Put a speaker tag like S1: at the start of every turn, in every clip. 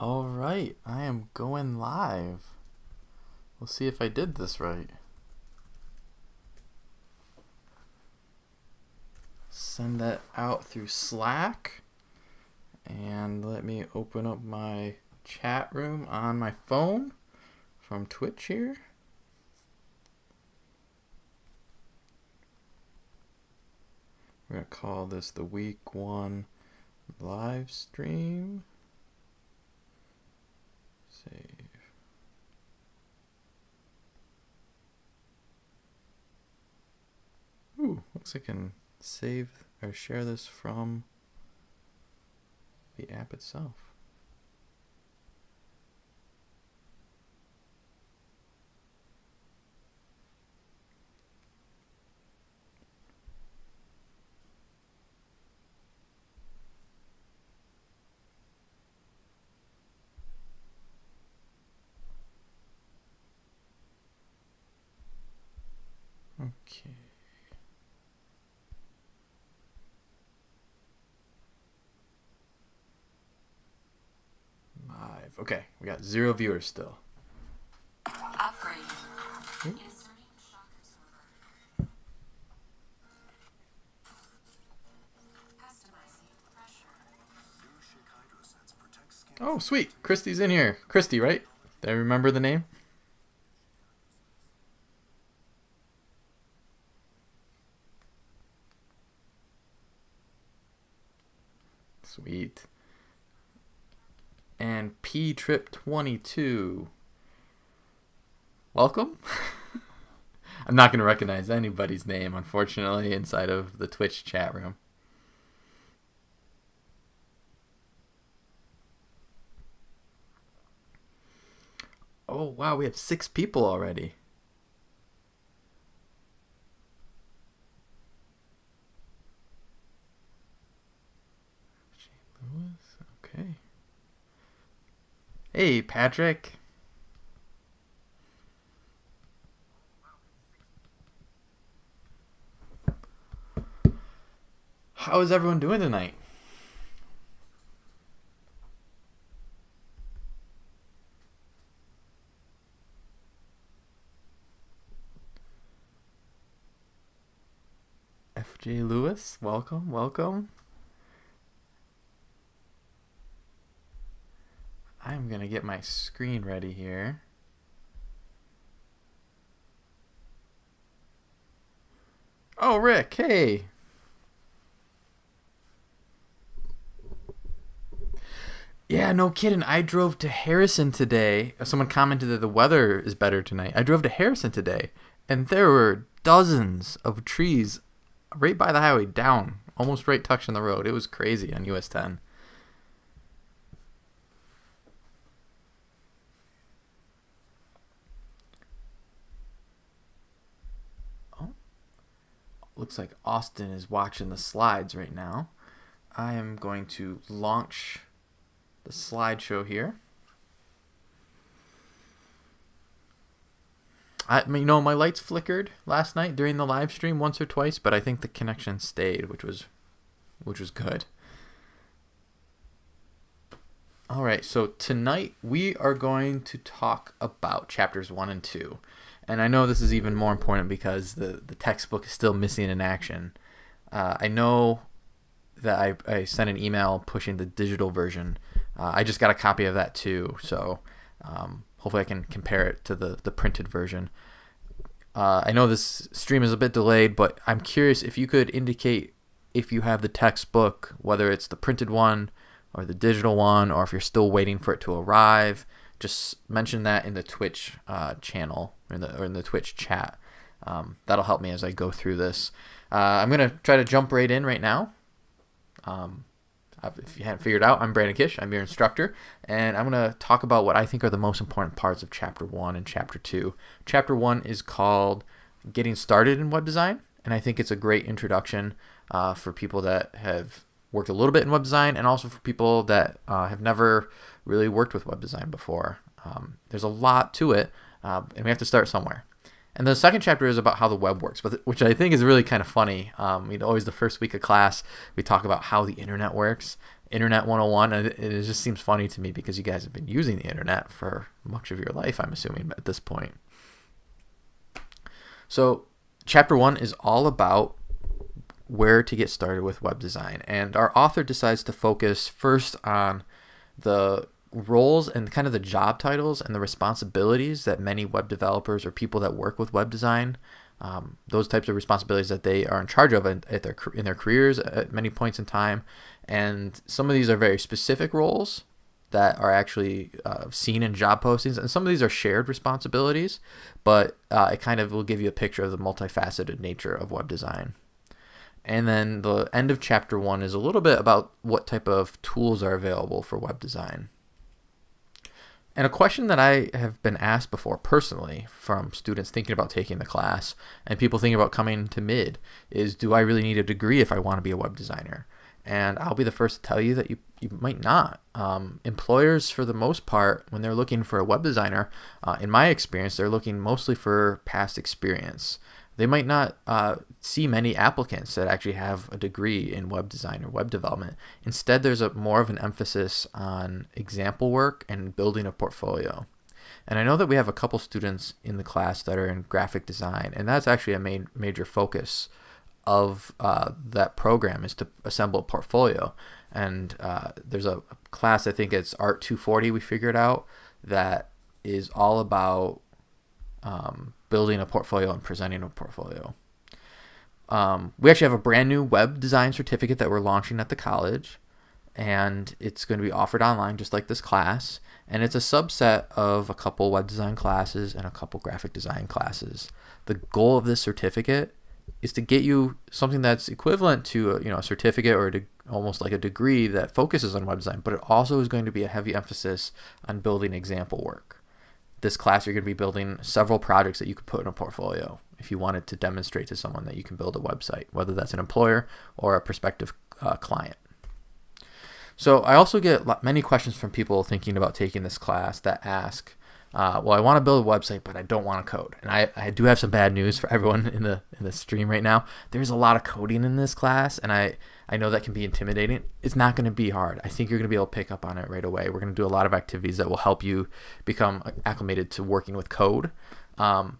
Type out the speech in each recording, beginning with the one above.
S1: All right, I am going live. We'll see if I did this right. Send that out through Slack. And let me open up my chat room on my phone from Twitch here. We're going to call this the week one live stream. Save. Ooh, looks like I can save or share this from the app itself. Okay. Live. Okay, we got zero viewers still.
S2: Upgrade. Inserting shock absorber. Customizing pressure.
S1: Oh, sweet. Christy's in here. Christy, right? Did I remember the name? Sweet. And P Trip 22. Welcome. I'm not going to recognize anybody's name, unfortunately, inside of the Twitch chat room. Oh, wow, we have six people already. Shane Lewis, okay. Hey, Patrick. How is everyone doing tonight? FJ Lewis, welcome, welcome. I'm going to get my screen ready here. Oh, Rick, hey. Yeah, no kidding. I drove to Harrison today. Uh, someone commented that the weather is better tonight. I drove to Harrison today, and there were dozens of trees right by the highway down, almost right touching the road. It was crazy on US 10. Looks like Austin is watching the slides right now. I am going to launch the slideshow here. I mean, you know, my lights flickered last night during the live stream once or twice, but I think the connection stayed, which was which was good. All right, so tonight we are going to talk about chapters 1 and 2. And I know this is even more important because the, the textbook is still missing in action. Uh, I know that I, I sent an email pushing the digital version. Uh, I just got a copy of that too, so um, hopefully I can compare it to the, the printed version. Uh, I know this stream is a bit delayed, but I'm curious if you could indicate if you have the textbook, whether it's the printed one or the digital one, or if you're still waiting for it to arrive. Just mention that in the Twitch uh, channel or in the, or in the Twitch chat. Um, that'll help me as I go through this. Uh, I'm going to try to jump right in right now. Um, if you hadn't figured out, I'm Brandon Kish. I'm your instructor, and I'm going to talk about what I think are the most important parts of Chapter 1 and Chapter 2. Chapter 1 is called Getting Started in Web Design, and I think it's a great introduction uh, for people that have worked a little bit in web design and also for people that uh, have never really worked with web design before. Um, there's a lot to it, uh, and we have to start somewhere. And the second chapter is about how the web works, which I think is really kind of funny. Um, you know, always the first week of class, we talk about how the internet works, Internet 101. And it just seems funny to me because you guys have been using the internet for much of your life, I'm assuming, at this point. So, chapter one is all about where to get started with web design. And our author decides to focus first on the roles and kind of the job titles and the responsibilities that many web developers or people that work with web design um, those types of responsibilities that they are in charge of in, at their in their careers at many points in time. And some of these are very specific roles that are actually uh, seen in job postings. And some of these are shared responsibilities but uh, it kind of will give you a picture of the multifaceted nature of web design. And then the end of chapter one is a little bit about what type of tools are available for web design and a question that I have been asked before personally from students thinking about taking the class and people thinking about coming to mid is do I really need a degree if I want to be a web designer? And I'll be the first to tell you that you, you might not. Um, employers, for the most part, when they're looking for a web designer, uh, in my experience, they're looking mostly for past experience they might not uh, see many applicants that actually have a degree in web design or web development. Instead, there's a more of an emphasis on example work and building a portfolio. And I know that we have a couple students in the class that are in graphic design, and that's actually a main major focus of uh, that program is to assemble a portfolio. And uh, there's a class, I think it's Art 240, we figured out, that is all about um, building a portfolio and presenting a portfolio. Um, we actually have a brand new web design certificate that we're launching at the college, and it's going to be offered online just like this class. And it's a subset of a couple web design classes and a couple graphic design classes. The goal of this certificate is to get you something that's equivalent to a, you know a certificate or a almost like a degree that focuses on web design, but it also is going to be a heavy emphasis on building example work this class you're going to be building several projects that you could put in a portfolio if you wanted to demonstrate to someone that you can build a website, whether that's an employer or a prospective uh, client. So I also get many questions from people thinking about taking this class that ask, uh, well, I want to build a website, but I don't want to code. And I, I do have some bad news for everyone in the in the stream right now. There's a lot of coding in this class, and I I know that can be intimidating. It's not going to be hard. I think you're going to be able to pick up on it right away. We're going to do a lot of activities that will help you become acclimated to working with code. Um,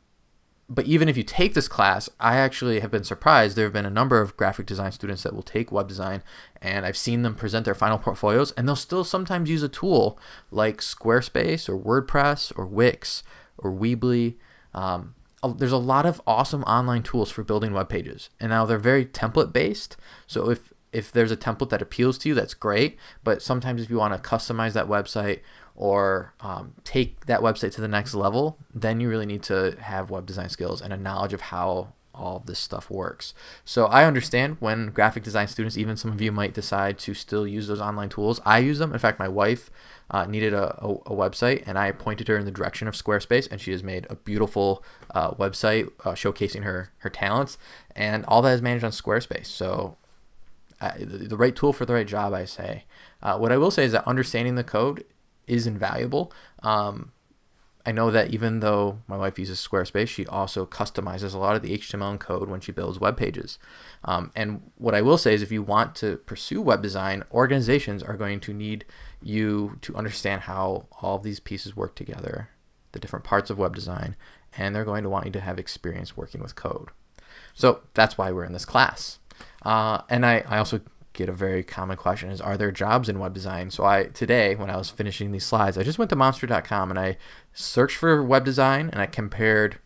S1: but even if you take this class, I actually have been surprised. There have been a number of graphic design students that will take web design, and I've seen them present their final portfolios, and they'll still sometimes use a tool like Squarespace or WordPress or Wix or Weebly. Um, there's a lot of awesome online tools for building web pages, and now they're very template based. So if if there's a template that appeals to you, that's great. But sometimes if you want to customize that website or um, take that website to the next level, then you really need to have web design skills and a knowledge of how all of this stuff works. So I understand when graphic design students, even some of you might decide to still use those online tools. I use them. In fact, my wife uh, needed a, a, a, website and I pointed her in the direction of Squarespace and she has made a beautiful uh, website uh, showcasing her, her talents and all that is managed on Squarespace. So the right tool for the right job, I say. Uh, what I will say is that understanding the code is invaluable. Um, I know that even though my wife uses Squarespace, she also customizes a lot of the HTML and code when she builds web pages. Um, and what I will say is if you want to pursue web design, organizations are going to need you to understand how all of these pieces work together, the different parts of web design, and they're going to want you to have experience working with code. So that's why we're in this class. Uh, and I, I also get a very common question is are there jobs in web design? So i today when i was finishing these slides i just went to monster.com and i searched for web design and i compared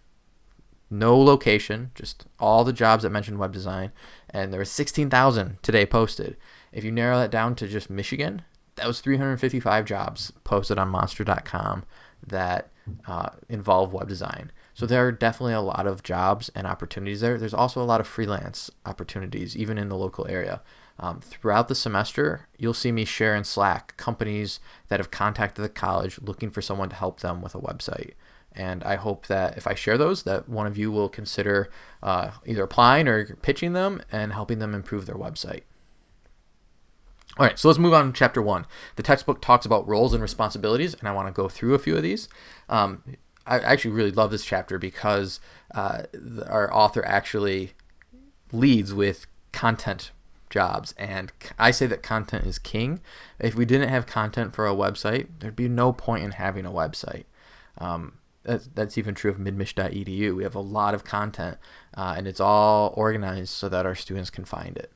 S1: no location just all the jobs that mentioned web design and there was 16000 today posted. If you narrow that down to just michigan that was 355 jobs posted on monster.com that uh, involve web design so there are definitely a lot of jobs and opportunities there. There's also a lot of freelance opportunities, even in the local area. Um, throughout the semester, you'll see me share in Slack companies that have contacted the college looking for someone to help them with a website. And I hope that if I share those, that one of you will consider uh, either applying or pitching them and helping them improve their website. All right, so let's move on to chapter one. The textbook talks about roles and responsibilities, and I want to go through a few of these. Um, I actually really love this chapter because uh, our author actually leads with content jobs. And I say that content is king. If we didn't have content for a website, there'd be no point in having a website. Um, that's, that's even true of midmich.edu. We have a lot of content, uh, and it's all organized so that our students can find it.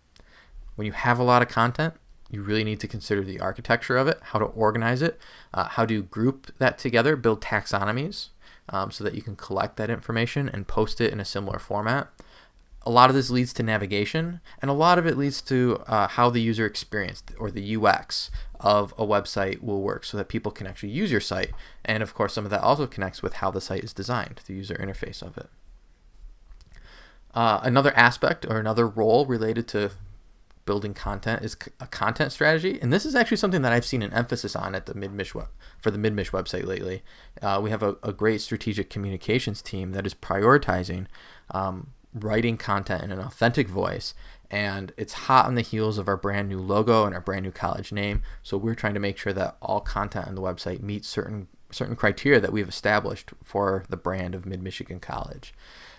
S1: When you have a lot of content, you really need to consider the architecture of it, how to organize it, uh, how to group that together, build taxonomies um, so that you can collect that information and post it in a similar format. A lot of this leads to navigation, and a lot of it leads to uh, how the user experience or the UX of a website will work so that people can actually use your site. And of course, some of that also connects with how the site is designed, the user interface of it. Uh, another aspect or another role related to building content is a content strategy, and this is actually something that I've seen an emphasis on at the MidMich web, for the MidMich website lately. Uh, we have a, a, great strategic communications team that is prioritizing um, writing content in an authentic voice, and it's hot on the heels of our brand new logo and our brand new college name. So we're trying to make sure that all content on the website meets certain certain criteria that we've established for the brand of Mid Michigan College.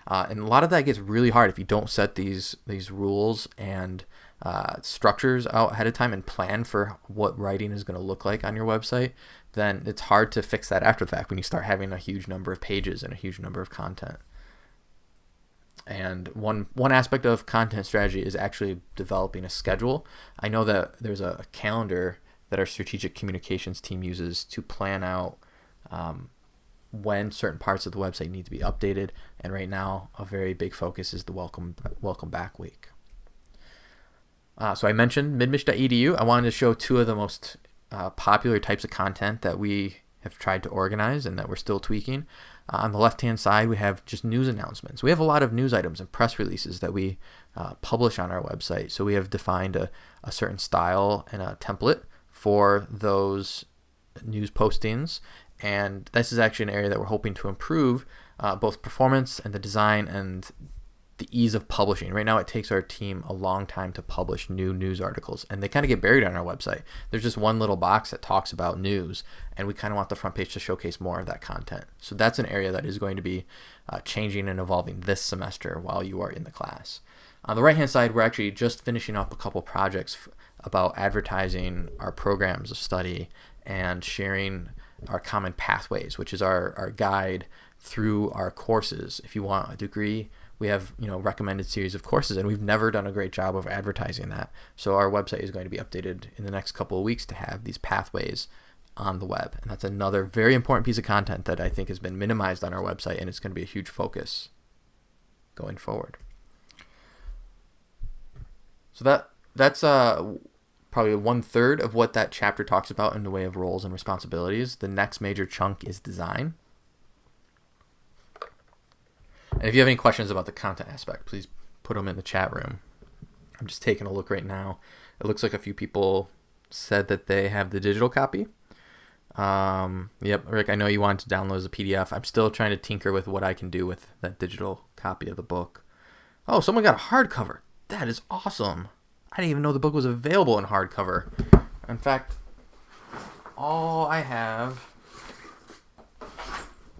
S1: Uh, and a lot of that gets really hard if you don't set these these rules and uh, structures out ahead of time and plan for what writing is going to look like on your website, then it's hard to fix that after the fact when you start having a huge number of pages and a huge number of content. And one one aspect of content strategy is actually developing a schedule. I know that there's a, calendar that our strategic communications team uses to plan out um, when certain parts of the website need to be updated. And right now, a very big focus is the welcome welcome back week. Uh, so I mentioned midmich.edu. I wanted to show two of the most uh, popular types of content that we have tried to organize and that we're still tweaking. Uh, on the left hand side, we have just news announcements. We have a lot of news items and press releases that we uh, publish on our website. So we have defined a, a certain style and a template for those news postings. And this is actually an area that we're hoping to improve uh, both performance and the design and the ease of publishing. Right now, it takes our team a long time to publish new news articles, and they kind of get buried on our website. There's just one little box that talks about news, and we kind of want the front page to showcase more of that content. So that's an area that is going to be uh, changing and evolving this semester while you are in the class. On the right hand side, we're actually just finishing up a couple projects about advertising our programs of study and sharing our common pathways, which is our, our guide through our courses. If you want a degree, we have you know recommended series of courses and we've never done a great job of advertising that. So our website is going to be updated in the next couple of weeks to have these pathways on the web. And that's another very important piece of content that i think has been minimized on our website and it's going to be a huge focus going forward. So that that's uh probably one third of what that chapter talks about in the way of roles and responsibilities. The next major chunk is design and if you have any questions about the content aspect, please put them in the chat room. I'm just taking a look right now. It looks like a few people said that they have the digital copy. Um, yep, Rick, I know you wanted to download as a PDF. I'm still trying to tinker with what I can do with that digital copy of the book. Oh, someone got a hardcover. That is awesome. I didn't even know the book was available in hardcover. In fact, all I have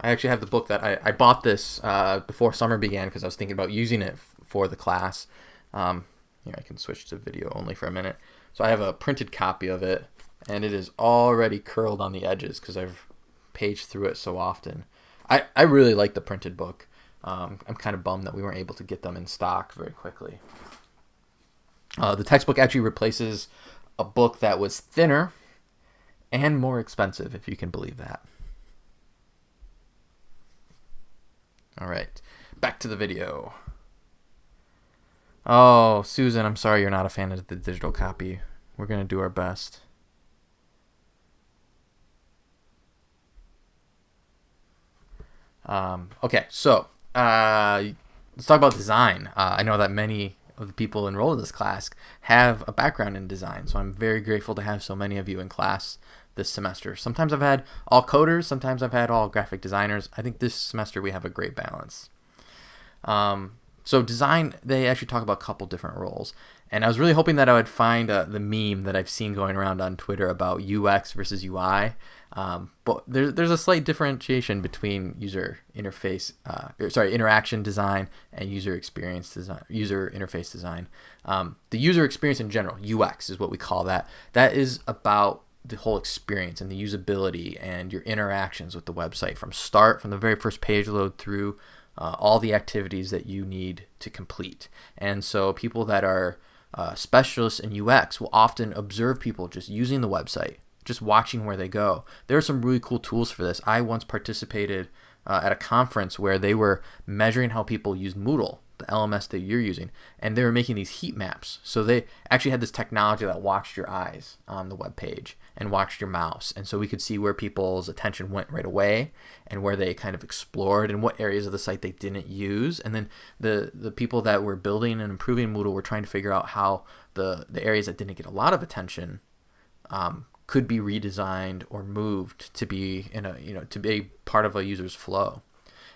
S1: I actually have the book that I, I bought this uh, before summer began because I was thinking about using it f- for the class. Um, here, I can switch to video only for a minute. So I have a printed copy of it, and it is already curled on the edges because I've paged through it so often. I, I really like the printed book. Um, I'm kind of bummed that we weren't able to get them in stock very quickly. Uh, the textbook actually replaces a book that was thinner and more expensive, if you can believe that. All right, back to the video. Oh, Susan, I'm sorry you're not a fan of the digital copy. We're going to do our best. Um, okay, so uh, let's talk about design. Uh, I know that many of the people enrolled in this class have a background in design, so I'm very grateful to have so many of you in class this semester. Sometimes I've had all coders, sometimes I've had all graphic designers. I think this semester we have a great balance. Um, So design, they actually talk about a couple different roles. And I was really hoping that I would find uh, the meme that I've seen going around on Twitter about UX versus UI. Um, but there, there's a slight differentiation between user interface, uh, sorry, interaction design and user experience design, user interface design. Um, the user experience in general, UX is what we call that. That is about the whole experience and the usability and your interactions with the website from start, from the very first page load through uh, all the activities that you need to complete. And so people that are uh, specialists in UX will often observe people just using the website, just watching where they go. There are some really cool tools for this. I once participated uh, at a conference where they were measuring how people use Moodle the LMS that you're using, and they were making these heat maps. So they actually had this technology that watched your eyes on the web page and watched your mouse, and so we could see where people's attention went right away and where they kind of explored and what areas of the site they didn't use. And then the the people that were building and improving Moodle were trying to figure out how the the areas that didn't get a lot of attention um, could be redesigned or moved to be in a you know to be part of a user's flow.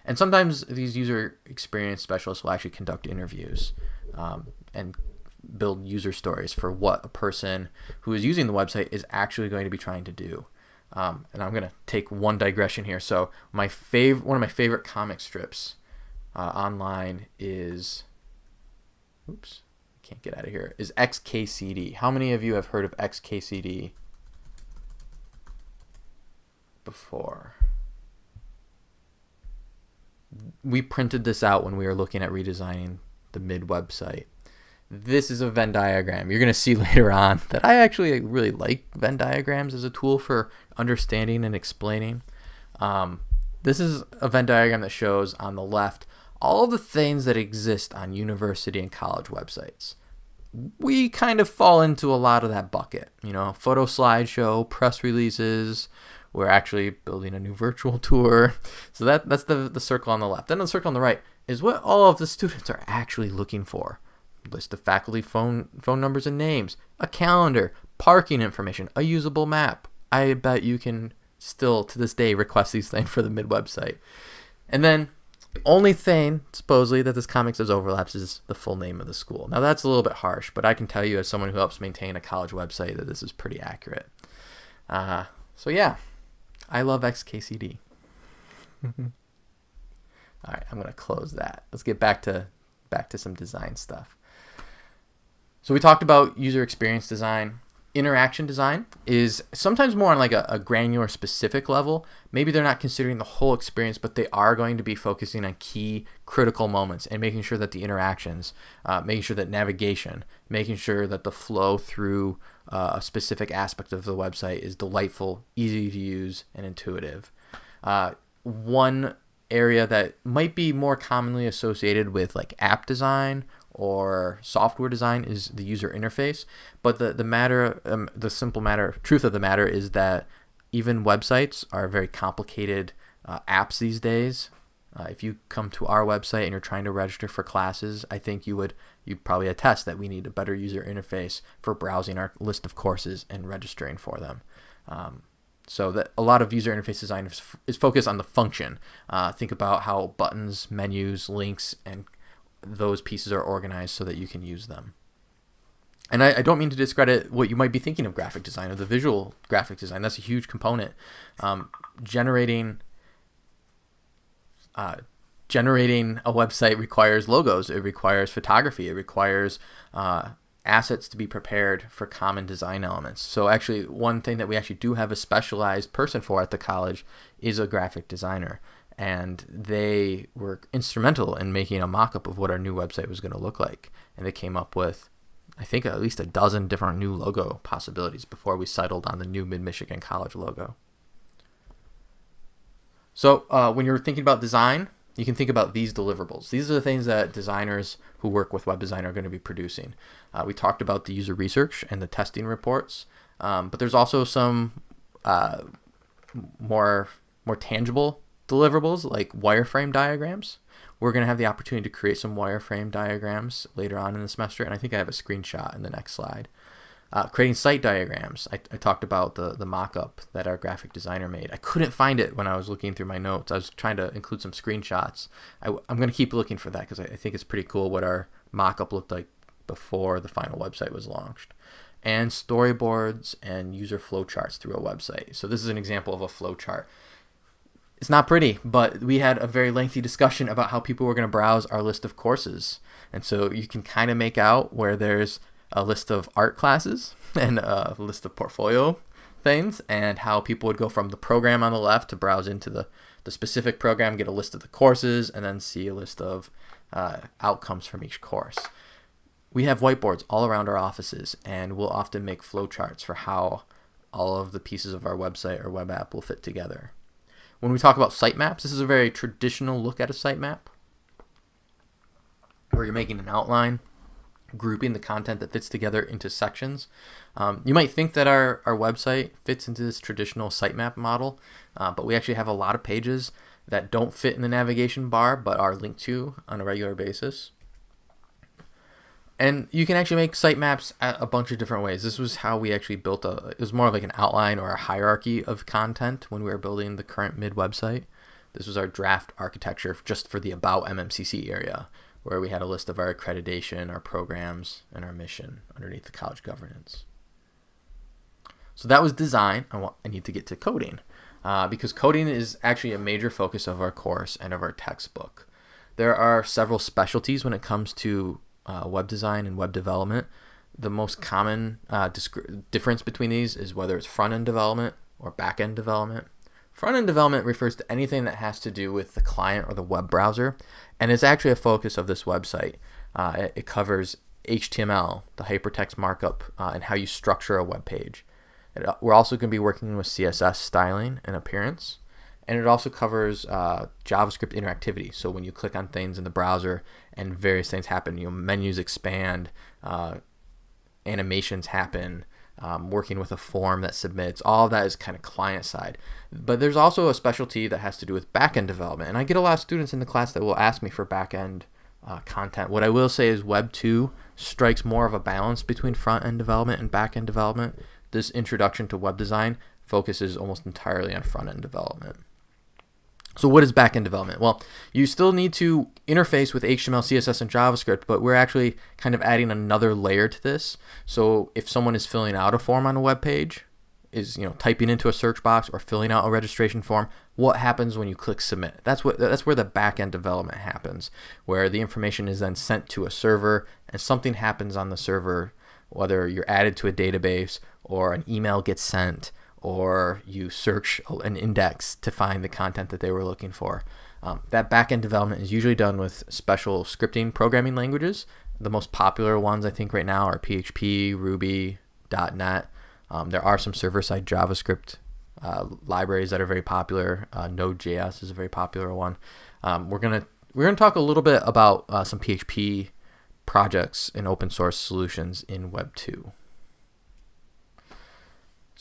S1: And sometimes these user experience specialists will actually conduct interviews um, and build user stories for what a person who is using the website is actually going to be trying to do. Um, and I'm going to take one digression here. So my fav- one of my favorite comic strips uh, online is, oops, can't get out of here, is XKCD. How many of you have heard of XKCD before? We printed this out when we were looking at redesigning the mid website. This is a Venn diagram. You're going to see later on that I actually really like Venn diagrams as a tool for understanding and explaining. Um, this is a Venn diagram that shows on the left all the things that exist on university and college websites. We kind of fall into a lot of that bucket, you know, photo slideshow, press releases, we're actually building a new virtual tour. So that that's the, the circle on the left. Then the circle on the right is what all of the students are actually looking for. List of faculty phone phone numbers and names, a calendar, parking information, a usable map. I bet you can still to this day request these things for the mid website. And then the only thing supposedly that this comic says overlaps is the full name of the school. Now that's a little bit harsh, but I can tell you as someone who helps maintain a college website that this is pretty accurate. Uh, so yeah, I love XKCD. Mm-hmm. All right, I'm gonna close that. Let's get back to back to some design stuff. So we talked about user experience design. Interaction design is sometimes more on like a, a, granular specific level. Maybe they're not considering the whole experience, but they are going to be focusing on key critical moments and making sure that the interactions, uh, making sure that navigation, making sure that the flow through uh, a specific aspect of the website is delightful, easy to use, and intuitive. Uh, one area that might be more commonly associated with like app design or software design is the user interface. But the the matter, um, the simple matter, truth of the matter is that even websites are very complicated uh, apps these days. Uh, if you come to our website and you're trying to register for classes, I think you would you probably attest that we need a better user interface for browsing our list of courses and registering for them. Um, so that a lot of user interface design is, is focused on the function. Uh, think about how buttons, menus, links, and those pieces are organized so that you can use them. And I, I, don't mean to discredit what you might be thinking of graphic design or the visual graphic design. That's a huge component. Um, generating uh, generating a website requires logos, it requires photography, it requires uh, assets to be prepared for common design elements. So actually, one thing that we actually do have a specialized person for at the college is a graphic designer. And they were instrumental in making a mock-up of what our new website was going to look like. And they came up with, I think, at least a dozen different new logo possibilities before we settled on the new Mid-Michigan College logo. So uh, when you're thinking about design, you can think about these deliverables. These are the things that designers who work with web design are going to be producing. Uh, we talked about the user research and the testing reports, um, but there's also some uh, more more tangible deliverables like wireframe diagrams. We're going to have the opportunity to create some wireframe diagrams later on in the semester, and I think I have a screenshot in the next slide. Uh, creating site diagrams. I, I talked about the, the mock up that our graphic designer made. I couldn't find it when I was looking through my notes. I was trying to include some screenshots. I, am going to keep looking for that because I, I think it's pretty cool what our mock up looked like before the final website was launched. And storyboards and user flowcharts through a website. So, this is an example of a flowchart. It's not pretty, but we had a very lengthy discussion about how people were going to browse our list of courses. And so you can kind of make out where there's a list of art classes and a list of portfolio things and how people would go from the program on the left to browse into the, the specific program, get a list of the courses, and then see a list of uh, outcomes from each course. We have whiteboards all around our offices, and we'll often make flowcharts for how all of the pieces of our website or web app will fit together. When we talk about sitemaps, this is a very traditional look at a sitemap where you're making an outline grouping the content that fits together into sections. Um, you might think that our, our website fits into this traditional sitemap model, uh, but we actually have a lot of pages that don't fit in the navigation bar but are linked to on a regular basis. And you can actually make sitemaps a bunch of different ways. This was how we actually built a, it was more of like an outline or a hierarchy of content when we were building the current mid website. This was our draft architecture just for the About MMCC area where we had a list of our accreditation, our programs, and our mission underneath the college governance. So that was design. I, want, I need to get to coding uh, because coding is actually a major focus of our course and of our textbook. There are several specialties when it comes to uh, web design and web development. The most common uh, difference between these is whether it's front end development or back end development. Front end development refers to anything that has to do with the client or the web browser, and it's actually a focus of this website. Uh, it, it, covers HTML, the hypertext markup, uh, and how you structure a web page. It, uh, we're also going to be working with CSS styling and appearance, and it also covers uh, JavaScript interactivity. So when you click on things in the browser and various things happen, you know, menus expand, uh, animations happen, um, working with a form that submits. All that is kind of client side. But there's also a specialty that has to do with backend development. And I get a lot of students in the class that will ask me for backend uh, content. What I will say is Web 2 strikes more of a balance between front end development and back end development. This introduction to web design focuses almost entirely on front end development. So what is backend development? Well, you still need to interface with HTML, CSS, and JavaScript, but we're actually kind of adding another layer to this. So if someone is filling out a form on a web page, is you know typing into a search box or filling out a registration form, what happens when you click submit? That's what that's where the backend development happens, where the information is then sent to a server and something happens on the server, whether you're added to a database or an email gets sent or you search an index to find the content that they were looking for. Um, that backend development is usually done with special scripting programming languages. The most popular ones I think right now are PHP, Ruby, .NET. Um, there are some server-side JavaScript uh, libraries that are very popular. Uh, Node.js is a very popular one. Um, we're gonna we're gonna talk a little bit about uh, some PHP projects and open source solutions in Web 2.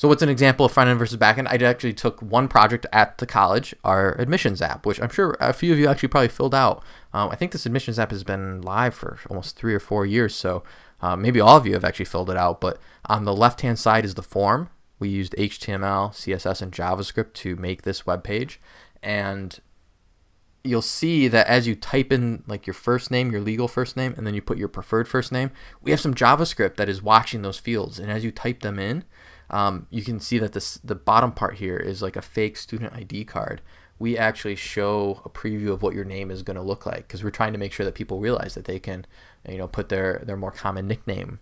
S1: So what's an example of front end versus back end? I actually took one project at the college, our admissions app, which I'm sure a few of you actually probably filled out. Um, I think this admissions app has been live for almost three or four years, so uh, maybe all of you have actually filled it out. But on the left-hand side is the form. We used HTML, CSS, and JavaScript to make this web page, and you'll see that as you type in like your first name, your legal first name, and then you put your preferred first name, we have some JavaScript that is watching those fields, and as you type them in um, you can see that this the bottom part here is like a fake student ID card. We actually show a preview of what your name is going to look like because we're trying to make sure that people realize that they can, you know, put their their more common nickname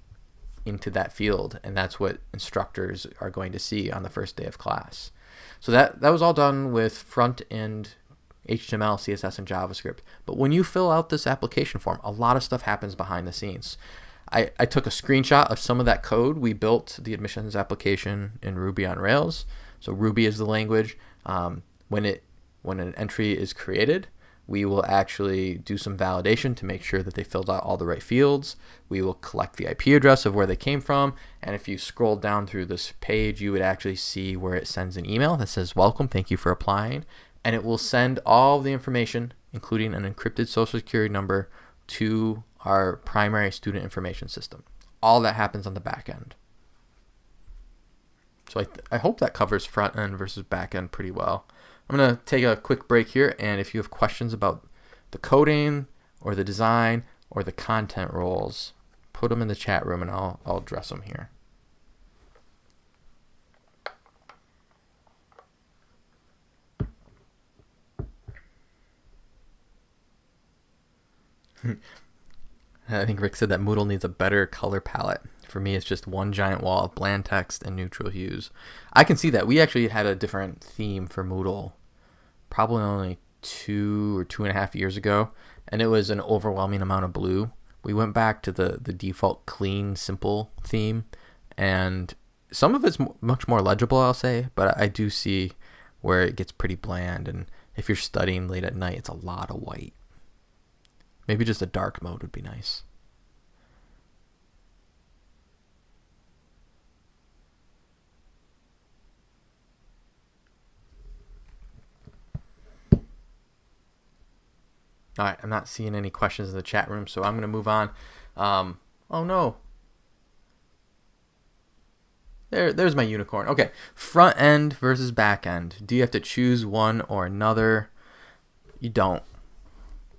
S1: into that field, and that's what instructors are going to see on the first day of class. So that that was all done with front end HTML, CSS, and JavaScript. But when you fill out this application form, a lot of stuff happens behind the scenes. I, I took a screenshot of some of that code. We built the admissions application in Ruby on Rails. So Ruby is the language. Um, when it when an entry is created, we will actually do some validation to make sure that they filled out all the right fields. We will collect the IP address of where they came from. And if you scroll down through this page, you would actually see where it sends an email that says, Welcome, thank you for applying. And it will send all the information, including an encrypted social security number, to our primary student information system. All that happens on the back end. so I, I hope that covers front end versus back end pretty well. I'm going to take a quick break here, and if you have questions about the coding or the design or the content roles, put them in the chat room and I'll, I'll address them here. I think Rick said that Moodle needs a better color palette. For me, it's just one giant wall of bland text and neutral hues. I can see that. We actually had a different theme for Moodle probably only two or two and a half years ago, and it was an overwhelming amount of blue. We went back to the, the default clean, simple theme, and some of it's much more legible, I'll say, but I do see where it gets pretty bland. And if you're studying late at night, it's a lot of white. Maybe just a dark mode would be nice. All right, I'm not seeing any questions in the chat room, so I'm going to move on. Um, oh no. There, there's my unicorn. Okay, front end versus back end. Do you have to choose one or another? You don't.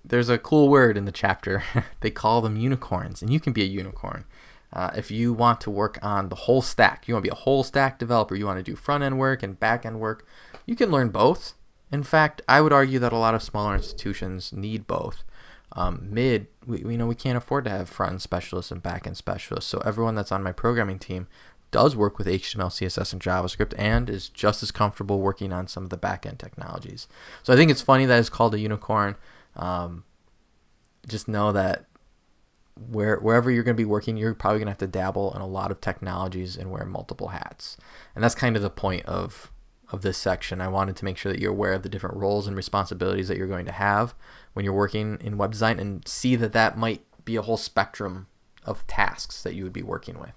S1: There's a cool word in the chapter. they call them unicorns, and you can be a unicorn. Uh, if you want to work on the whole stack, you want to be a whole stack developer, you want to do front end work and back end work, you can learn both. In fact, I would argue that a lot of smaller institutions need both. Um, mid, we, we know we can't afford to have front end specialists and back end specialists. So everyone that's on my programming team does work with HTML, CSS, and JavaScript and is just as comfortable working on some of the back end technologies. So I think it's funny that it's called a unicorn. Um, just know that where wherever you're going to be working, you're probably going to have to dabble in a lot of technologies and wear multiple hats. And that's kind of the point of of this section. I wanted to make sure that you're aware of the different roles and responsibilities that you're going to have when you're working in web design and see that that might be a whole spectrum of tasks that you would be working with.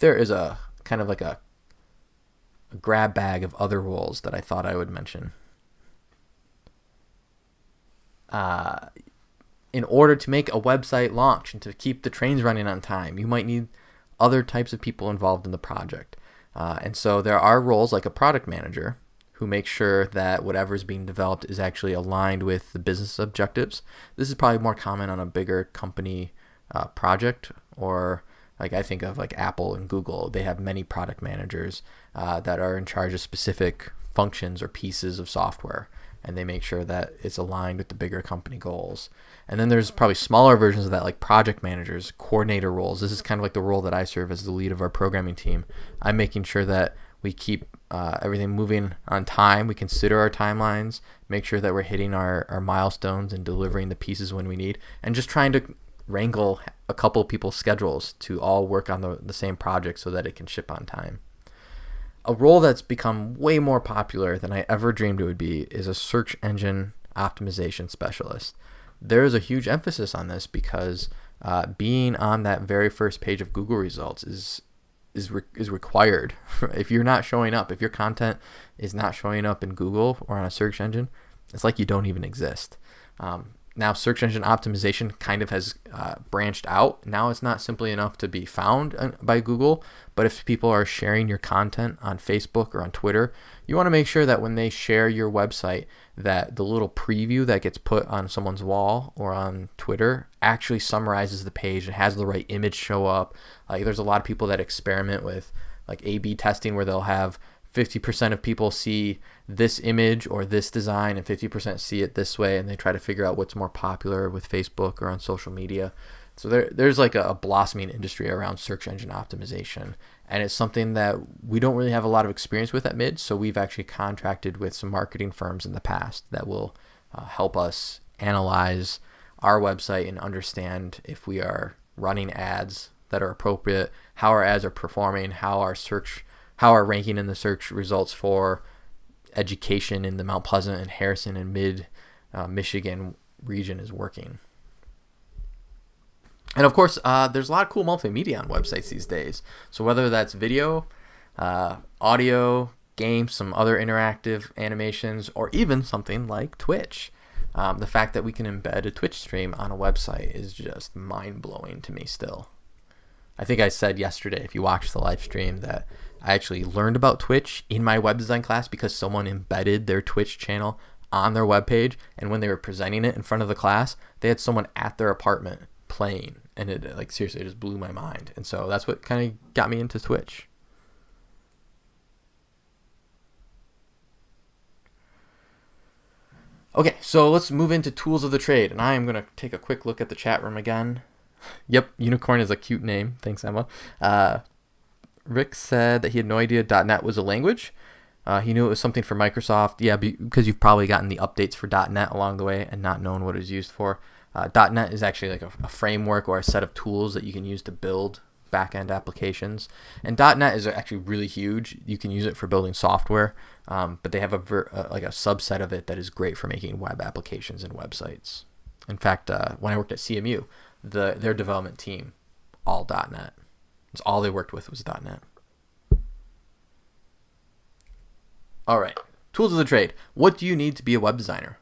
S1: There is a kind of like a, a grab bag of other roles that I thought I would mention. Uh, in order to make a website launch and to keep the trains running on time, you might need other types of people involved in the project. Uh, and so there are roles like a product manager who makes sure that whatever is being developed is actually aligned with the business objectives. This is probably more common on a bigger company uh, project or like I think of like Apple and Google. They have many product managers uh, that are in charge of specific functions or pieces of software and they make sure that it's aligned with the bigger company goals. And then there's probably smaller versions of that, like project managers, coordinator roles. This is kind of like the role that I serve as the lead of our programming team. I'm making sure that we keep uh, everything moving on time. We consider our timelines, make sure that we're hitting our, our milestones and delivering the pieces when we need, and just trying to wrangle a couple people's schedules to all work on the, the same project so that it can ship on time a role that's become way more popular than I ever dreamed it would be is a search engine optimization specialist. There is a huge emphasis on this because uh, being on that very first page of Google results is is re- is required. if you're not showing up, if your content is not showing up in Google or on a search engine, it's like you don't even exist. Um, now search engine optimization kind of has uh, branched out. Now it's not simply enough to be found by google but if people are sharing your content on facebook or on twitter you want to make sure that when they share your website that the little preview that gets put on someone's wall or on twitter actually summarizes the page and has the right image show up. Like there's a lot of people that experiment with like a b testing where they'll have 50% of people see this image or this design and 50% see it this way and they try to figure out what's more popular with Facebook or on social media. So there, there's like a, a, blossoming industry around search engine optimization, and it's something that we don't really have a lot of experience with at Mid. So we've actually contracted with some marketing firms in the past that will uh, help us analyze our website and understand if we are running ads that are appropriate, how our ads are performing, how our search how our ranking in the search results for education in the Mount Pleasant and Harrison and Mid uh, Michigan region is working. And of course, uh, there's a lot of cool multimedia on websites these days. So whether that's video, uh, audio, games, some other interactive animations, or even something like Twitch. Um, the fact that we can embed a Twitch stream on a website is just mind blowing to me still. I think I said yesterday, if you watched the live stream, that I actually learned about Twitch in my web design class because someone embedded their Twitch channel on their web page, and when they were presenting it in front of the class, they had someone at their apartment playing, and it like seriously it just blew my mind. And so that's what kind of got me into Twitch. Okay, so let's move into tools of the trade, and I am going to take a quick look at the chat room again. Yep, unicorn is a cute name. Thanks, Emma. Uh, Rick said that he had no idea .NET was a language. Uh, he knew it was something for Microsoft. Yeah, because you've probably gotten the updates for .NET along the way and not known what it was used for. Uh, .NET is actually like a, a, framework or a set of tools that you can use to build backend applications. And .NET is actually really huge. You can use it for building software, um, but they have a ver- uh, like a subset of it that is great for making web applications and websites. In fact, uh, when I worked at CMU, the their development team all .NET. It's all they worked with was .NET. All right, tools of the trade. What do you need to be a web designer?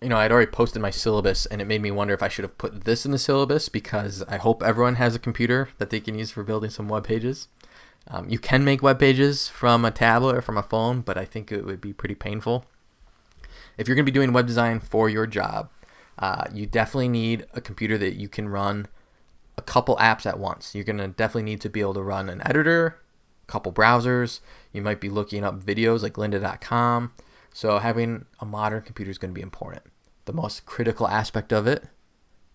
S1: You know, I'd already posted my syllabus, and it made me wonder if I should have put this in the syllabus because I hope everyone has a computer that they can use for building some web pages. Um, you can make web pages from a tablet or from a phone, but I think it would be pretty painful. If you're going to be doing web design for your job, uh, you definitely need a computer that you can run a couple apps at once. You're going to definitely need to be able to run an editor, a couple browsers. You might be looking up videos like lynda.com. So having a modern computer is going to be important. The most critical aspect of it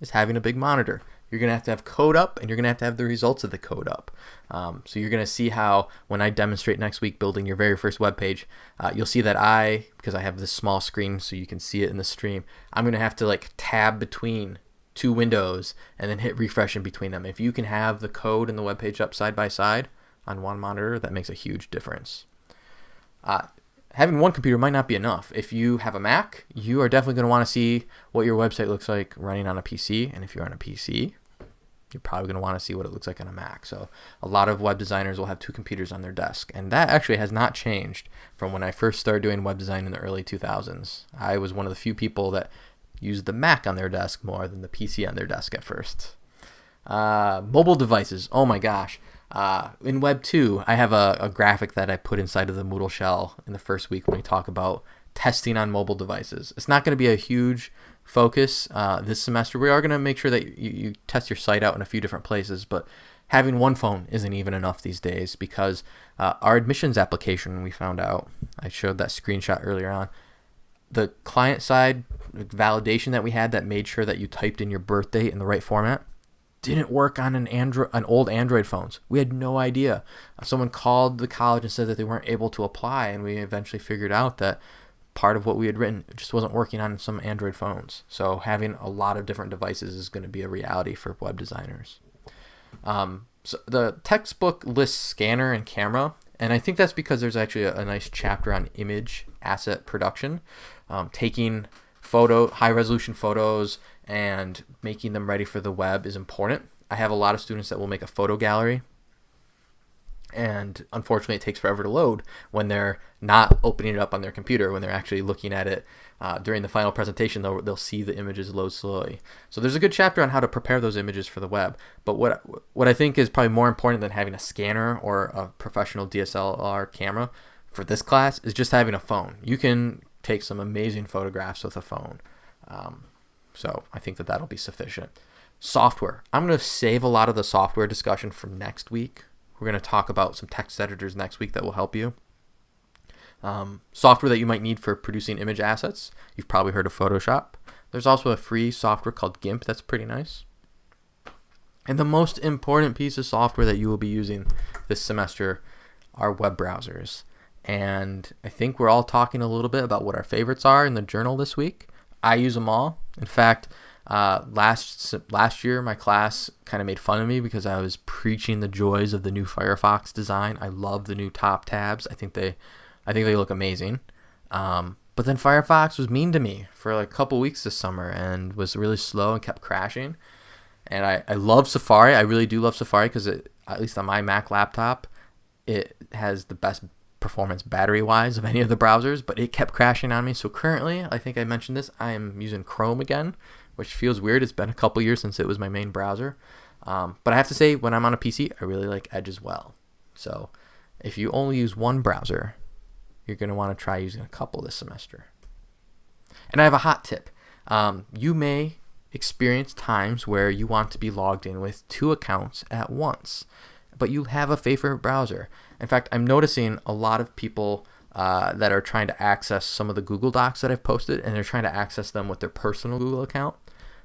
S1: is having a big monitor. You're going to have to have code up and you're going to have to have the results of the code up. Um, so you're going to see how when I demonstrate next week building your very first web page, uh, you'll see that I, because I have this small screen so you can see it in the stream, I'm going to have to like tab between two windows and then hit refresh in between them. If you can have the code and the web page up side by side on one monitor, that makes a huge difference. Uh, having one computer might not be enough. If you have a Mac, you are definitely going to want to see what your website looks like running on a PC. And if you're on a PC, you're probably going to want to see what it looks like on a Mac. So a lot of web designers will have two computers on their desk. And that actually has not changed from when I first started doing web design in the early 2000s. I was one of the few people that used the Mac on their desk more than the PC on their desk at first. Uh, mobile devices. Oh my gosh. Uh, in Web 2, I have a, a, graphic that I put inside of the Moodle shell in the first week when we talk about testing on mobile devices. It's not going to be a huge focus uh, this semester. We are going to make sure that you, you test your site out in a few different places, but having one phone isn't even enough these days because uh, our admissions application, we found out, I showed that screenshot earlier on, the client side validation that we had that made sure that you typed in your birth date in the right format didn't work on an Android, an old Android phones. We had no idea. Someone called the college and said that they weren't able to apply, and we eventually figured out that part of what we had written just wasn't working on some Android phones. So having a lot of different devices is going to be a reality for web designers. Um, so the textbook lists scanner and camera, and I think that's because there's actually a, a nice chapter on image asset production, um, taking photo high resolution photos and making them ready for the web is important. I have a lot of students that will make a photo gallery and unfortunately it takes forever to load when they're not opening it up on their computer when they're actually looking at it uh, during the final presentation they'll, they'll see the images load slowly so there's a good chapter on how to prepare those images for the web but what what i think is probably more important than having a scanner or a professional dslr camera for this class is just having a phone you can take some amazing photographs with a phone um, so i think that that'll be sufficient software i'm going to save a lot of the software discussion for next week we're going to talk about some text editors next week that will help you. Um, software that you might need for producing image assets. You've probably heard of Photoshop. There's also a free software called GIMP that's pretty nice. And the most important piece of software that you will be using this semester are web browsers. And I think we're all talking a little bit about what our favorites are in the journal this week. I use them all. In fact, uh, last last year, my class kind of made fun of me because I was preaching the joys of the new Firefox design. I love the new top tabs. I think they, I think they look amazing. Um, but then Firefox was mean to me for like a couple weeks this summer and was really slow and kept crashing. And I, I love Safari. I really do love Safari because at least on my Mac laptop, it has the best performance battery wise of any of the browsers, but it kept crashing on me. So currently, I think I mentioned this, I am using Chrome again which feels weird. It's been a couple years since it was my main browser. Um, but I have to say, when I'm on a PC, I really like Edge as well. So if you only use one browser, you're going to want to try using a couple this semester. And I have a hot tip. Um, you may experience times where you want to be logged in with two accounts at once, but you have a favorite browser. In fact, I'm noticing a lot of people uh, that are trying to access some of the Google Docs that I've posted, and they're trying to access them with their personal Google account.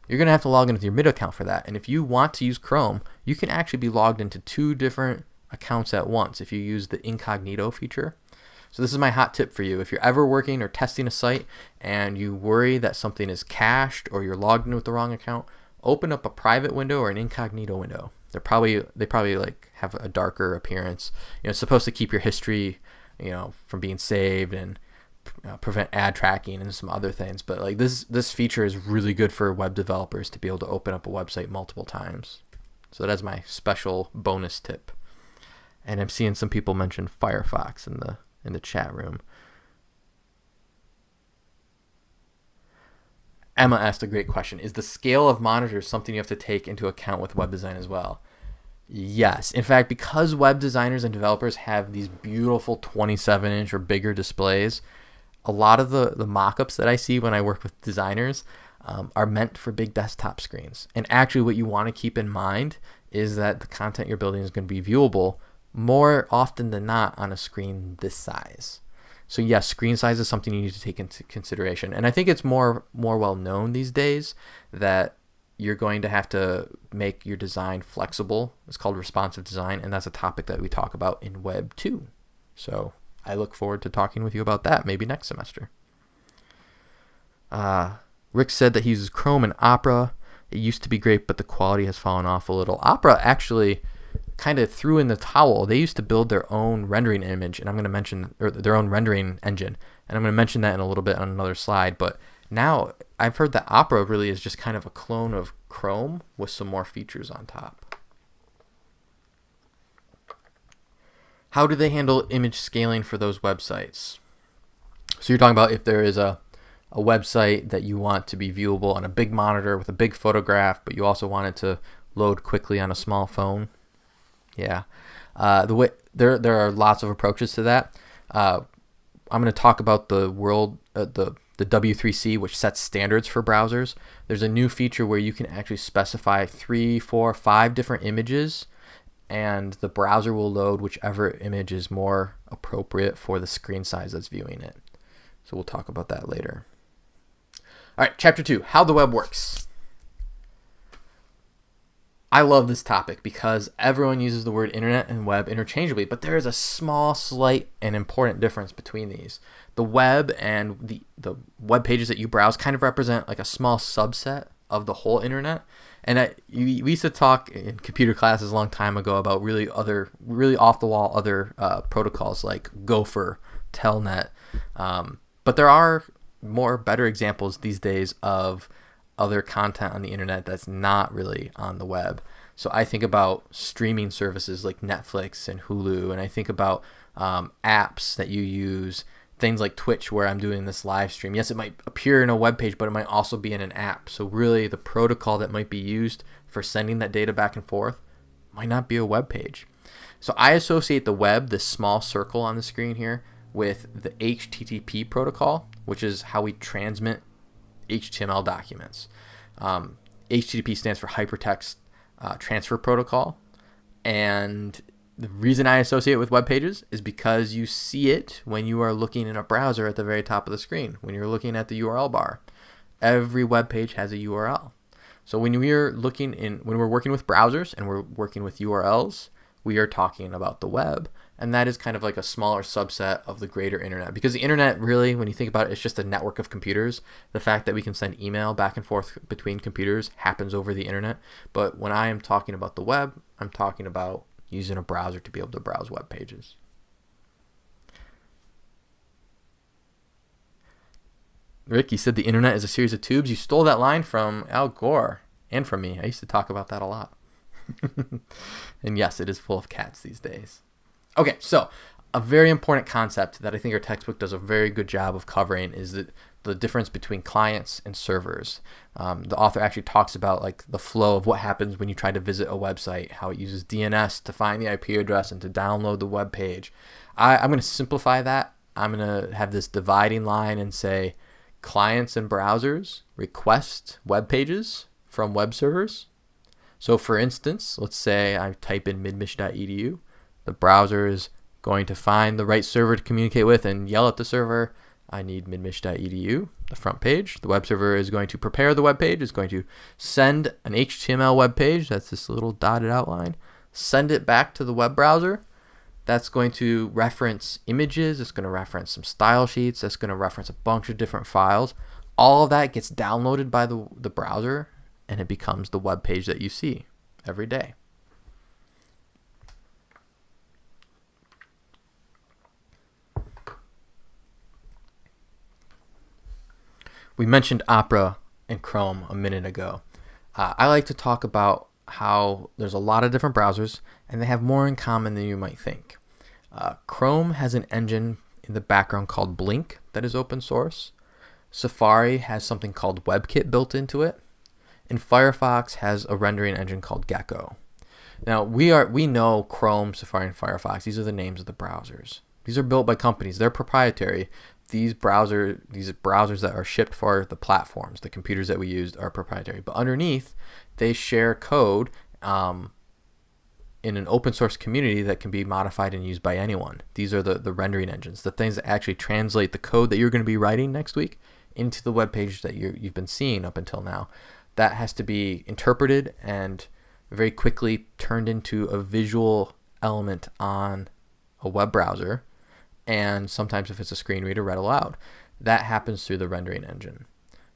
S1: You're going to have to log in with your mid account for that. And if you want to use Chrome, you can actually be logged into two different accounts at once if you use the incognito feature. So this is my hot tip for you. If you're ever working or testing a site and you worry that something is cached or you're logged in with the wrong account, open up a private window or an incognito window. They're probably they probably like have a darker appearance. You know, it's supposed to keep your history, you know, from being saved and prevent ad tracking and some other things. But like this this feature is really good for web developers to be able to open up a website multiple times. So that's my special bonus tip. And I'm seeing some people mention Firefox in the in the chat room. Emma asked a great question. Is the scale of monitors something you have to take into account with web design as well? Yes. In fact, because web designers and developers have these beautiful 27 inch or bigger displays, a lot of the, the mock ups that I see when I work with designers um, are meant for big desktop screens. And actually, what you want to keep in mind is that the content you're building is going to be viewable more often than not on a screen this size. So yes, screen size is something you need to take into consideration. And I think it's more more well known these days that you're going to have to make your design flexible. It's called responsive design, and that's a topic that we talk about in Web 2. So I look forward to talking with you about that maybe next semester. Uh, Rick said that he uses Chrome and Opera. It used to be great, but the quality has fallen off a little. Opera actually kind of threw in the towel. They used to build their own rendering image, and I'm going to mention or their own rendering engine, and I'm going to mention that in a little bit on another slide. But now I've heard that Opera really is just kind of a clone of Chrome with some more features on top. How do they handle image scaling for those websites? So you're talking about if there is a a website that you want to be viewable on a big monitor with a big photograph, but you also want it to load quickly on a small phone. Yeah, uh, the way there there are lots of approaches to that. Uh, I'm going to talk about the world uh, the the W3C, which sets standards for browsers. There's a new feature where you can actually specify three, four, five different images, and the browser will load whichever image is more appropriate for the screen size that's viewing it. So we'll talk about that later. All right, chapter two how the web works. I love this topic because everyone uses the word internet and web interchangeably, but there is a small, slight, and important difference between these. The web and the, the web pages that you browse kind of represent like a small subset of the whole internet. And I, we used to talk in computer classes a long time ago about really other, really off the wall other uh, protocols like Gopher, Telnet. Um, but there are more better examples these days of other content on the internet that's not really on the web. So I think about streaming services like Netflix and Hulu, and I think about um, apps that you use, things like Twitch, where I'm doing this live stream. Yes, it might appear in a web page, but it might also be in an app. So really, the protocol that might be used for sending that data back and forth might not be a web page. So I associate the web, this small circle on the screen here, with the HTTP protocol, which is how we transmit HTML documents. Um, HTTP stands for Hypertext uh, Transfer Protocol, and the reason I associate it with web pages is because you see it when you are looking in a browser at the very top of the screen, when you're looking at the URL bar. Every web page has a URL. So when we're looking in when we're working with browsers and we're working with URLs, we are talking about the web and that is kind of like a smaller subset of the greater internet. Because the internet really when you think about it it's just a network of computers. The fact that we can send email back and forth between computers happens over the internet. But when i am talking about the web i'm talking about using a browser to be able to browse web pages. Rick you said the internet is a series of tubes. You stole that line from al gore and from me. I used to talk about that a lot. And yes it is full of cats these days Okay, so a very important concept that I think our textbook does a very good job of covering is that the difference between clients and servers. Um, the author actually talks about like the flow of what happens when you try to visit a website, how it uses DNS to find the IP address and to download the web page. I, I'm going to simplify that. I'm going to have this dividing line and say clients and browsers request web pages from web servers. So for instance, let's say I type in midmich.edu. The browser is going to find the right server to communicate with and yell at the server, I need midmich.edu, the front page. The web server is going to prepare the web page, is going to send an HTML web page, that's this little dotted outline, send it back to the web browser. That's going to reference images, it's going to reference some style sheets, it's going to reference a bunch of different files. All of that gets downloaded by the, the browser and it becomes the web page that you see every day. We mentioned Opera and Chrome a minute ago. Uh, I like to talk about how there's a lot of different browsers and they have more in common than you might think. Uh, Chrome has an engine in the background called Blink that is open source. Safari has something called WebKit built into it. And Firefox has a rendering engine called Gecko. Now we are we know Chrome, Safari, and Firefox. These are the names of the browsers. These are built by companies. They're proprietary, these browser these browsers that are shipped for the platforms, the computers that we used are proprietary. But underneath, they share code um, in an open source community that can be modified and used by anyone. These are the, the rendering engines, the things that actually translate the code that you're going to be writing next week into the web page that you you've been seeing up until now. That has to be interpreted and very quickly turned into a visual element on a web browser and sometimes if it's a screen reader, read aloud. That happens through the rendering engine.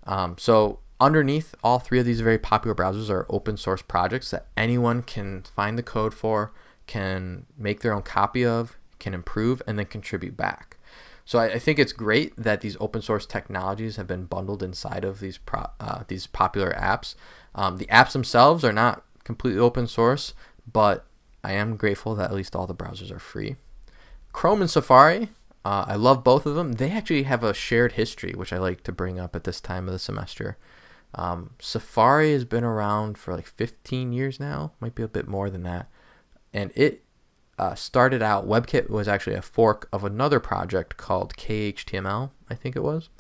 S1: Um, so underneath all three of these very popular browsers are open source projects that anyone can find the code for, can make their own copy of, can improve, and then contribute back. So I, I think it's great that these open source technologies have been bundled inside of these pro, uh, these popular apps. Um, the apps themselves are not completely open source, but I am grateful that at least all the browsers are free. Chrome and Safari, uh, I love both of them. They actually have a shared history, which I like to bring up at this time of the semester. Um, Safari has been around for like 15 years now, might be a bit more than that. And it uh, started out, WebKit was actually a fork of another project called KHTML, I think it was.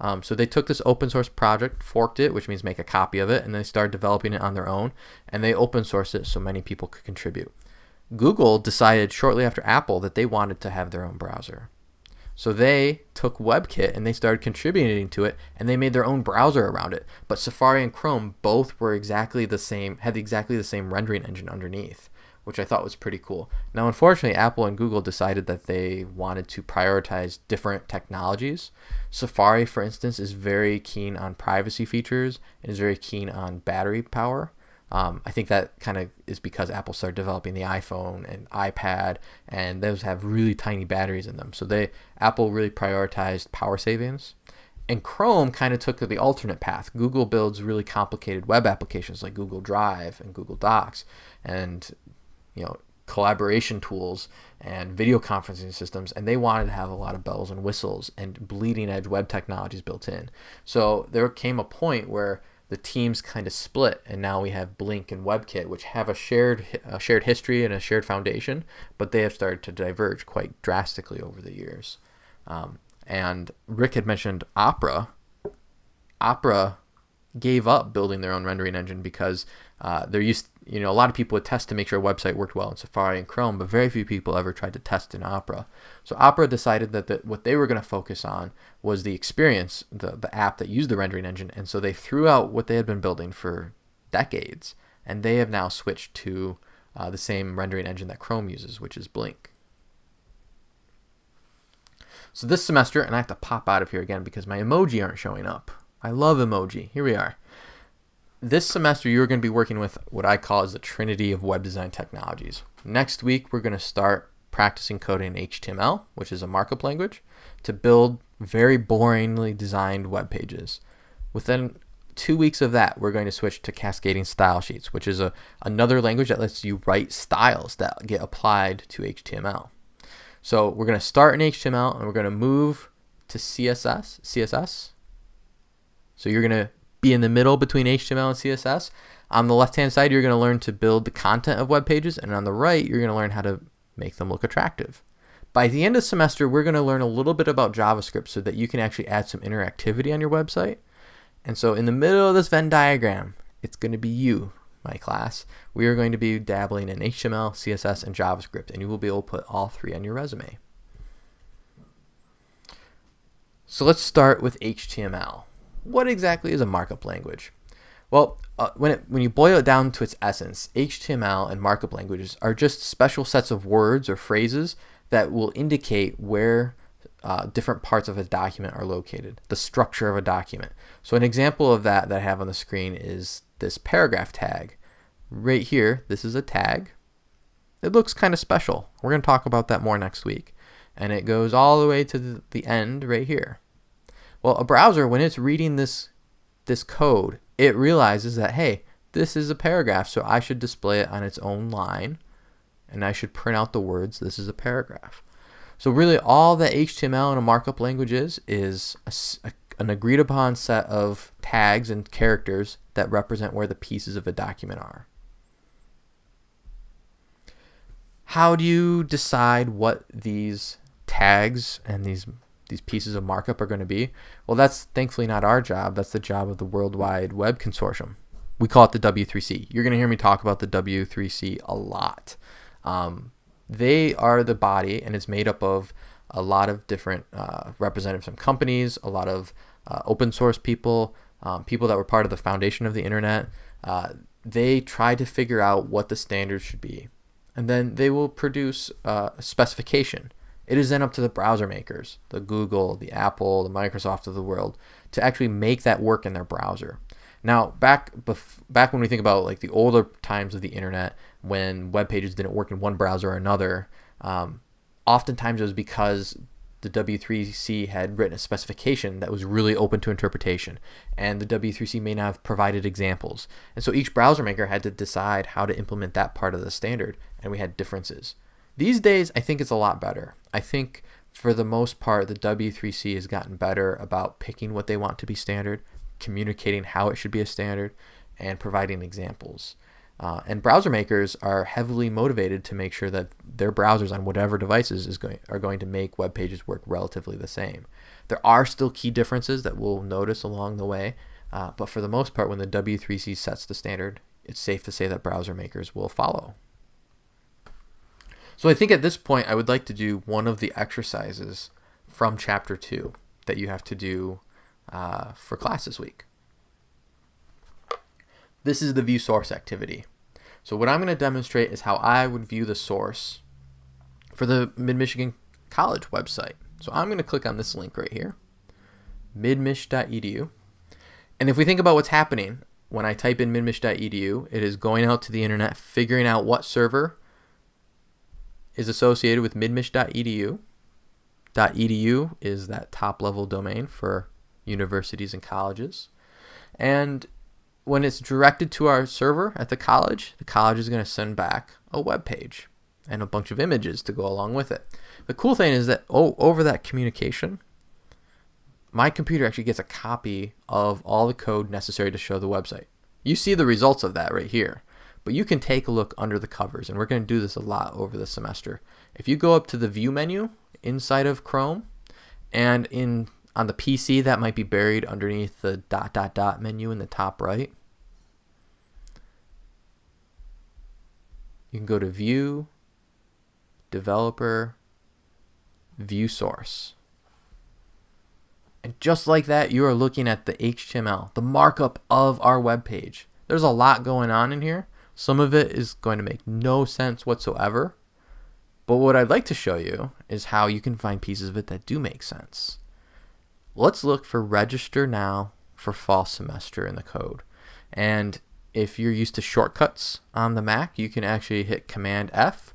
S1: Um, so they took this open source project, forked it, which means make a copy of it, and they started developing it on their own. And they open sourced it so many people could contribute. Google decided shortly after Apple that they wanted to have their own browser. So they took WebKit and they started contributing to it and they made their own browser around it. But Safari and Chrome both were exactly the same, had exactly the same rendering engine underneath, which I thought was pretty cool. Now, unfortunately, Apple and Google decided that they wanted to prioritize different technologies. Safari, for instance, is very keen on privacy features and is very keen on battery power. Um, I think that kind of is because Apple started developing the iPhone and iPad, and those have really tiny batteries in them. So they Apple really prioritized power savings, and Chrome kind of took the alternate path. Google builds really complicated web applications like Google Drive and Google Docs, and you know collaboration tools and video conferencing systems, and they wanted to have a lot of bells and whistles and bleeding edge web technologies built in. So there came a point where the teams kind of split, and now we have Blink and WebKit, which have a shared a shared history and a shared foundation, but they have started to diverge quite drastically over the years. Um, and Rick had mentioned Opera. Opera gave up building their own rendering engine because uh, they're used. You know, a lot of people would test to make sure a website worked well in Safari and Chrome, but very few people ever tried to test in Opera. So Opera decided that the, what they were going to focus on was the experience, the the app that used the rendering engine, and so they threw out what they had been building for decades, and they have now switched to uh, the same rendering engine that Chrome uses, which is Blink. So this semester, and I have to pop out of here again because my emoji aren't showing up. I love emoji. Here we are this semester you're going to be working with what I call as the trinity of web design technologies. Next week we're going to start practicing coding in HTML, which is a markup language, to build very boringly designed web pages. Within two weeks of that, we're going to switch to cascading style sheets, which is a, another language that lets you write styles that get applied to HTML. So we're going to start in HTML and we're going to move to CSS, CSS. So you're going to be in the middle between HTML and CSS. On the left-hand side, you're going to learn to build the content of web pages, and on the right, you're going to learn how to make them look attractive. By the end of the semester, we're going to learn a little bit about JavaScript so that you can actually add some interactivity on your website. And so in the middle of this Venn diagram, it's going to be you, my class. We are going to be dabbling in HTML, CSS, and JavaScript, and you will be able to put all three on your resume. So let's start with HTML. What exactly is a markup language? Well, uh, when, it, when you boil it down to its essence, HTML and markup languages are just special sets of words or phrases that will indicate where uh, different parts of a document are located, the structure of a document. So an example of that that I have on the screen is this paragraph tag. Right here, this is a tag. It looks kind of special. We're going to talk about that more next week. And it goes all the way to the end right here. Well, a browser, when it's reading this, this code, it realizes that, hey, this is a paragraph, so I should display it on its own line, and I should print out the words, this is a paragraph. So really all that HTML in a markup language is, is a, a, an agreed upon set of tags and characters that represent where the pieces of a document are. How do you decide what these tags and these these pieces of markup are going to be? Well, that's thankfully not our job. That's the job of the World Wide Web Consortium. We call it the W3C. You're going to hear me talk about the W3C a lot. Um, they are the body, and it's made up of a lot of different uh, representatives from companies, a lot of uh, open source people, um, people that were part of the foundation of the internet. Uh, they try to figure out what the standards should be, and then they will produce uh, a specification it is then up to the browser makers, the Google, the Apple, the Microsoft of the world, to actually make that work in their browser. Now, back back when we think about like the older times of the internet, when web pages didn't work in one browser or another, um, oftentimes it was because the W3C had written a specification that was really open to interpretation, and the W3C may not have provided examples. And so each browser maker had to decide how to implement that part of the standard, and we had differences. These days, I think it's a lot better. I think for the most part, the W3C has gotten better about picking what they want to be standard, communicating how it should be a standard, and providing examples. Uh, and browser makers are heavily motivated to make sure that their browsers on whatever devices is going are going to make web pages work relatively the same. There are still key differences that we'll notice along the way, uh, but for the most part, when the W3C sets the standard, it's safe to say that browser makers will follow. So I think at this point, I would like to do one of the exercises from chapter two that you have to do uh, for class this week. This is the view source activity. So what I'm going to demonstrate is how I would view the source for the Mid-Michigan College website. So I'm going to click on this link right here, midmich.edu. And if we think about what's happening, when I type in midmich.edu, it is going out to the internet, figuring out what server is associated with midmich.edu. .edu is that top level domain for universities and colleges. And when it's directed to our server at the college, the college is going to send back a web page and a bunch of images to go along with it. The cool thing is that oh, over that communication, my computer actually gets a copy of all the code necessary to show the website. You see the results of that right here. But you can take a look under the covers, and we're going to do this a lot over the semester. If you go up to the View menu inside of Chrome, and in on the PC that might be buried underneath the dot dot dot menu in the top right. You can go to View, Developer, View Source. And just like that, you are looking at the HTML, the markup of our web page. There's a lot going on in here. Some of it is going to make no sense whatsoever. But what I'd like to show you is how you can find pieces of it that do make sense. Let's look for register now for fall semester in the code. And if you're used to shortcuts on the Mac, you can actually hit Command F.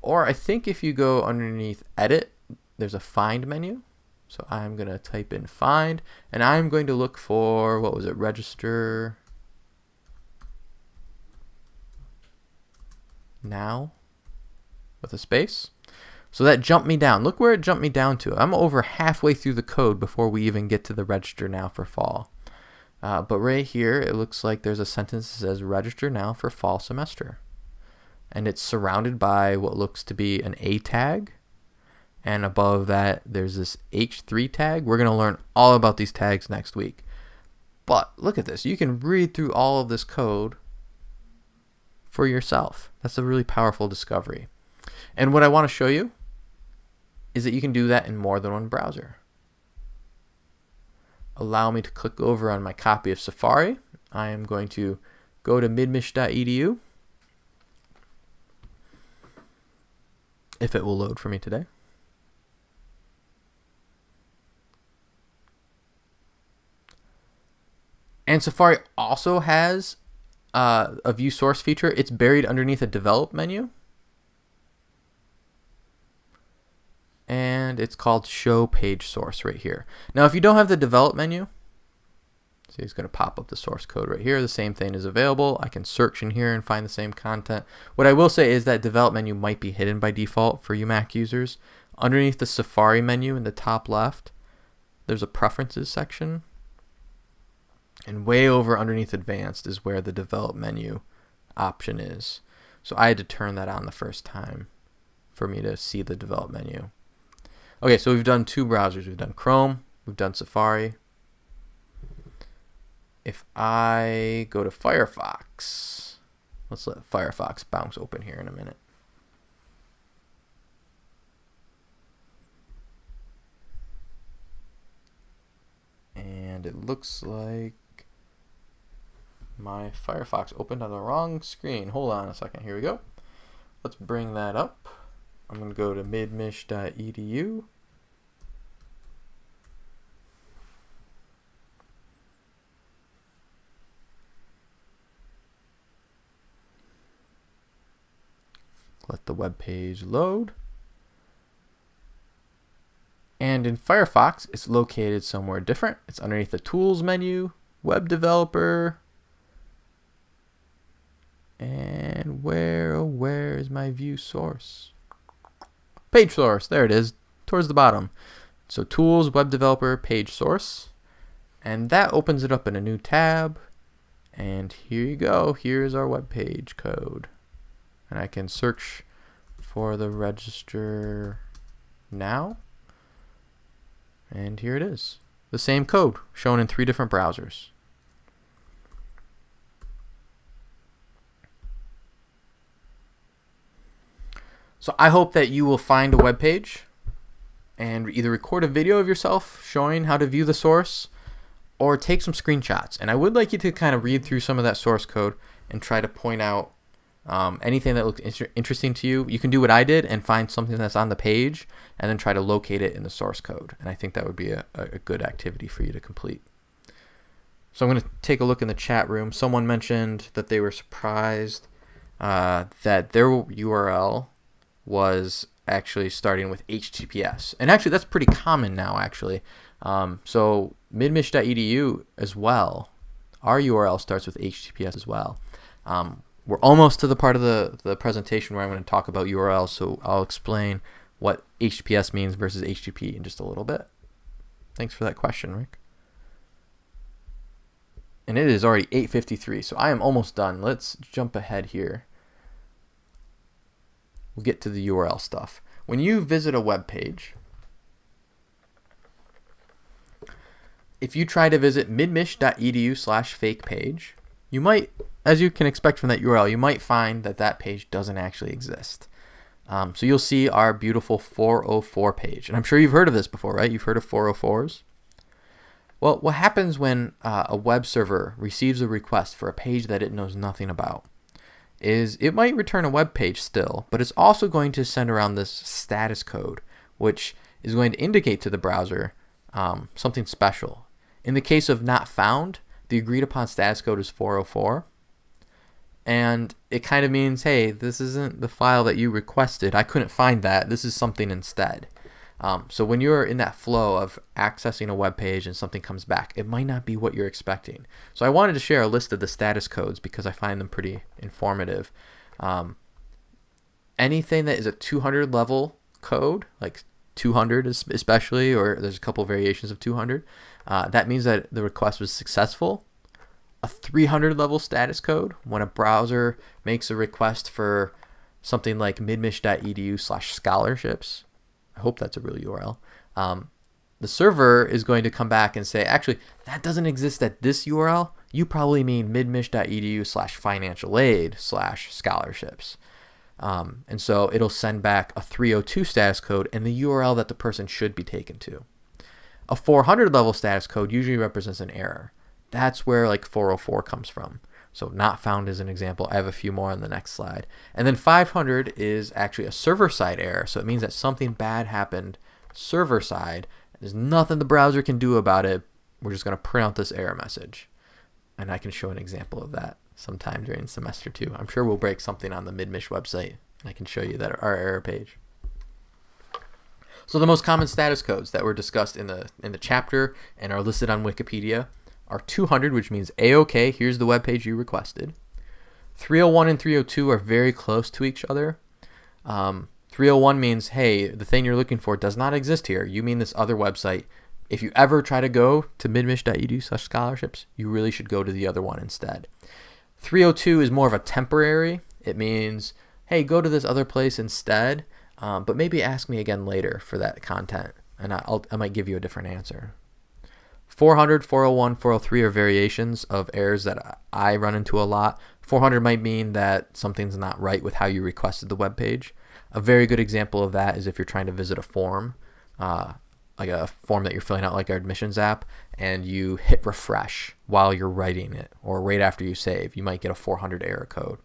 S1: Or I think if you go underneath Edit, there's a Find menu. So I'm going to type in Find, and I'm going to look for, what was it, register now with a space. So that jumped me down. Look where it jumped me down to. I'm over halfway through the code before we even get to the register now for fall. Uh, but right here, it looks like there's a sentence that says register now for fall semester. And it's surrounded by what looks to be an A tag. And above that, there's this H3 tag. We're going to learn all about these tags next week. But look at this. You can read through all of this code for yourself. That's a really powerful discovery. And what I want to show you is that you can do that in more than one browser. Allow me to click over on my copy of Safari. I am going to go to midmich.edu if it will load for me today. And Safari also has uh, a view source feature. It's buried underneath a develop menu. And it's called show page source right here. Now, if you don't have the develop menu, see it's going to pop up the source code right here. The same thing is available. I can search in here and find the same content. What I will say is that develop menu might be hidden by default for you Mac users. Underneath the Safari menu in the top left, there's a preferences section and way over underneath advanced is where the develop menu option is. So I had to turn that on the first time for me to see the develop menu. Okay, so we've done two browsers. We've done Chrome, we've done Safari. If I go to Firefox, let's let Firefox bounce open here in a minute. And it looks like my Firefox opened on the wrong screen. Hold on a second. Here we go. Let's bring that up. I'm going to go to midmich.edu. Let the web page load. And in Firefox, it's located somewhere different. It's underneath the Tools menu, Web Developer, and where, oh, where is my view source? Page source, there it is, towards the bottom. So tools, web developer, page source. And that opens it up in a new tab. And here you go, here's our web page code. And I can search for the register now. And here it is. The same code shown in three different browsers. So I hope that you will find a web page and either record a video of yourself showing how to view the source or take some screenshots. And I would like you to kind of read through some of that source code and try to point out um, anything that looks inter interesting to you. You can do what I did and find something that's on the page and then try to locate it in the source code. And I think that would be a, a good activity for you to complete. So I'm going to take a look in the chat room. Someone mentioned that they were surprised uh, that their URL was actually starting with HTTPS. And actually, that's pretty common now, actually. Um, so midmich.edu as well, our URL starts with HTTPS as well. Um, we're almost to the part of the, the presentation where I'm going to talk about URLs, so I'll explain what HTTPS means versus HTTP in just a little bit. Thanks for that question, Rick. And it is already 8.53, so I am almost done. Let's jump ahead here we'll get to the URL stuff. When you visit a web page, if you try to visit midmich.edu slash fake page, you might, as you can expect from that URL, you might find that that page doesn't actually exist. Um, so you'll see our beautiful 404 page. And I'm sure you've heard of this before, right? You've heard of 404s? Well, what happens when uh, a web server receives a request for a page that it knows nothing about? Is it might return a web page still, but it's also going to send around this status code, which is going to indicate to the browser um, something special. In the case of not found, the agreed upon status code is 404. And it kind of means, hey, this isn't the file that you requested. I couldn't find that. This is something instead. Um, so when you're in that flow of accessing a web page and something comes back, it might not be what you're expecting. So I wanted to share a list of the status codes because I find them pretty informative. Um, anything that is a 200 level code, like 200 especially, or there's a couple variations of 200, uh, that means that the request was successful. A 300 level status code, when a browser makes a request for something like midmich.edu slash scholarships, I hope that's a real URL, um, the server is going to come back and say, actually, that doesn't exist at this URL. You probably mean midmich.edu slash financial aid slash scholarships. Um, and so it'll send back a 302 status code and the URL that the person should be taken to. A 400 level status code usually represents an error. That's where like 404 comes from. So not found as an example. I have a few more on the next slide. And then 500 is actually a server side error. So it means that something bad happened server side. There's nothing the browser can do about it. We're just going to print out this error message. And I can show an example of that sometime during semester two. I'm sure we'll break something on the Midmich website. And I can show you that our error page. So the most common status codes that were discussed in the in the chapter and are listed on Wikipedia are 200, which means A-OK, here's the web page you requested. 301 and 302 are very close to each other. Um, 301 means, hey, the thing you're looking for does not exist here. You mean this other website. If you ever try to go to midmich.edu slash scholarships, you really should go to the other one instead. 302 is more of a temporary. It means, hey, go to this other place instead, um, but maybe ask me again later for that content, and I'll, I might give you a different answer. 400, 401, 403 are variations of errors that I run into a lot. 400 might mean that something's not right with how you requested the web page. A very good example of that is if you're trying to visit a form, uh, like a form that you're filling out like our admissions app, and you hit refresh while you're writing it or right after you save, you might get a 400 error code.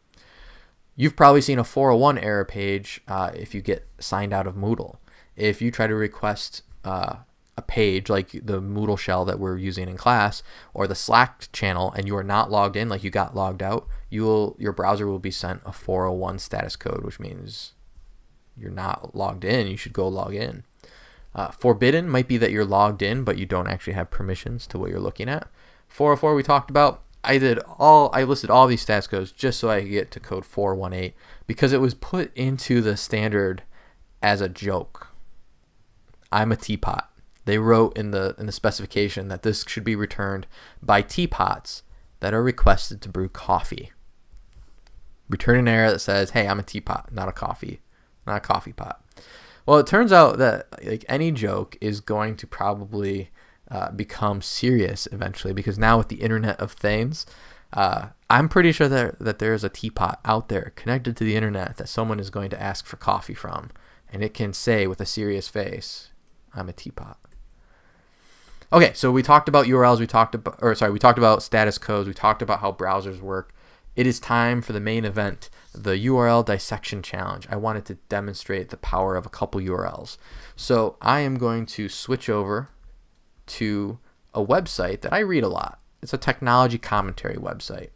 S1: You've probably seen a 401 error page uh, if you get signed out of Moodle. If you try to request uh, a page like the Moodle shell that we're using in class or the Slack channel and you are not logged in, like you got logged out, you will your browser will be sent a 401 status code, which means you're not logged in. You should go log in. Uh, forbidden might be that you're logged in, but you don't actually have permissions to what you're looking at. 404 we talked about. I did all I listed all these status codes just so I could get to code 418 because it was put into the standard as a joke. I'm a teapot. They wrote in the in the specification that this should be returned by teapots that are requested to brew coffee. Return an error that says, "Hey, I'm a teapot, not a coffee, not a coffee pot." Well, it turns out that like any joke is going to probably uh, become serious eventually because now with the Internet of Things, uh, I'm pretty sure that that there is a teapot out there connected to the internet that someone is going to ask for coffee from, and it can say with a serious face, "I'm a teapot." Okay, so we talked about URLs. We talked about, or sorry, we talked about status codes. We talked about how browsers work. It is time for the main event the URL dissection challenge. I wanted to demonstrate the power of a couple URLs. So I am going to switch over to a website that I read a lot. It's a technology commentary website.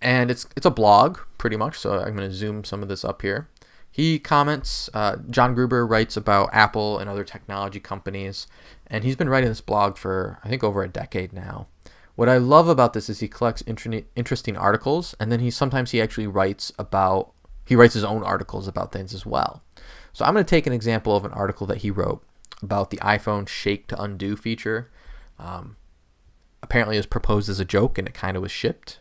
S1: And it's it's a blog pretty much, so I'm going to zoom some of this up here. He comments, uh, John Gruber writes about Apple and other technology companies, and he's been writing this blog for, I think, over a decade now. What I love about this is he collects interesting articles, and then he sometimes he actually writes about he writes his own articles about things as well. So I'm going to take an example of an article that he wrote about the iPhone Shake to Undo feature. Um, apparently, it was proposed as a joke, and it kind of was shipped.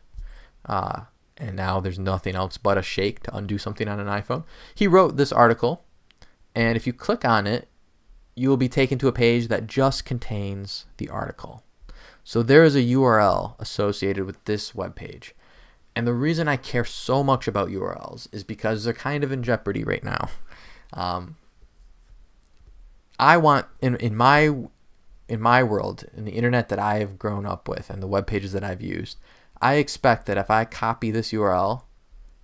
S1: Uh, and now there's nothing else but a shake to undo something on an iPhone. He wrote this article, and if you click on it, you will be taken to a page that just contains the article. So there is a URL associated with this web page. And the reason I care so much about URLs is because they're kind of in jeopardy right now. Um, I want in in my in my world, in the internet that I have grown up with and the web pages that I've used, I expect that if I copy this URL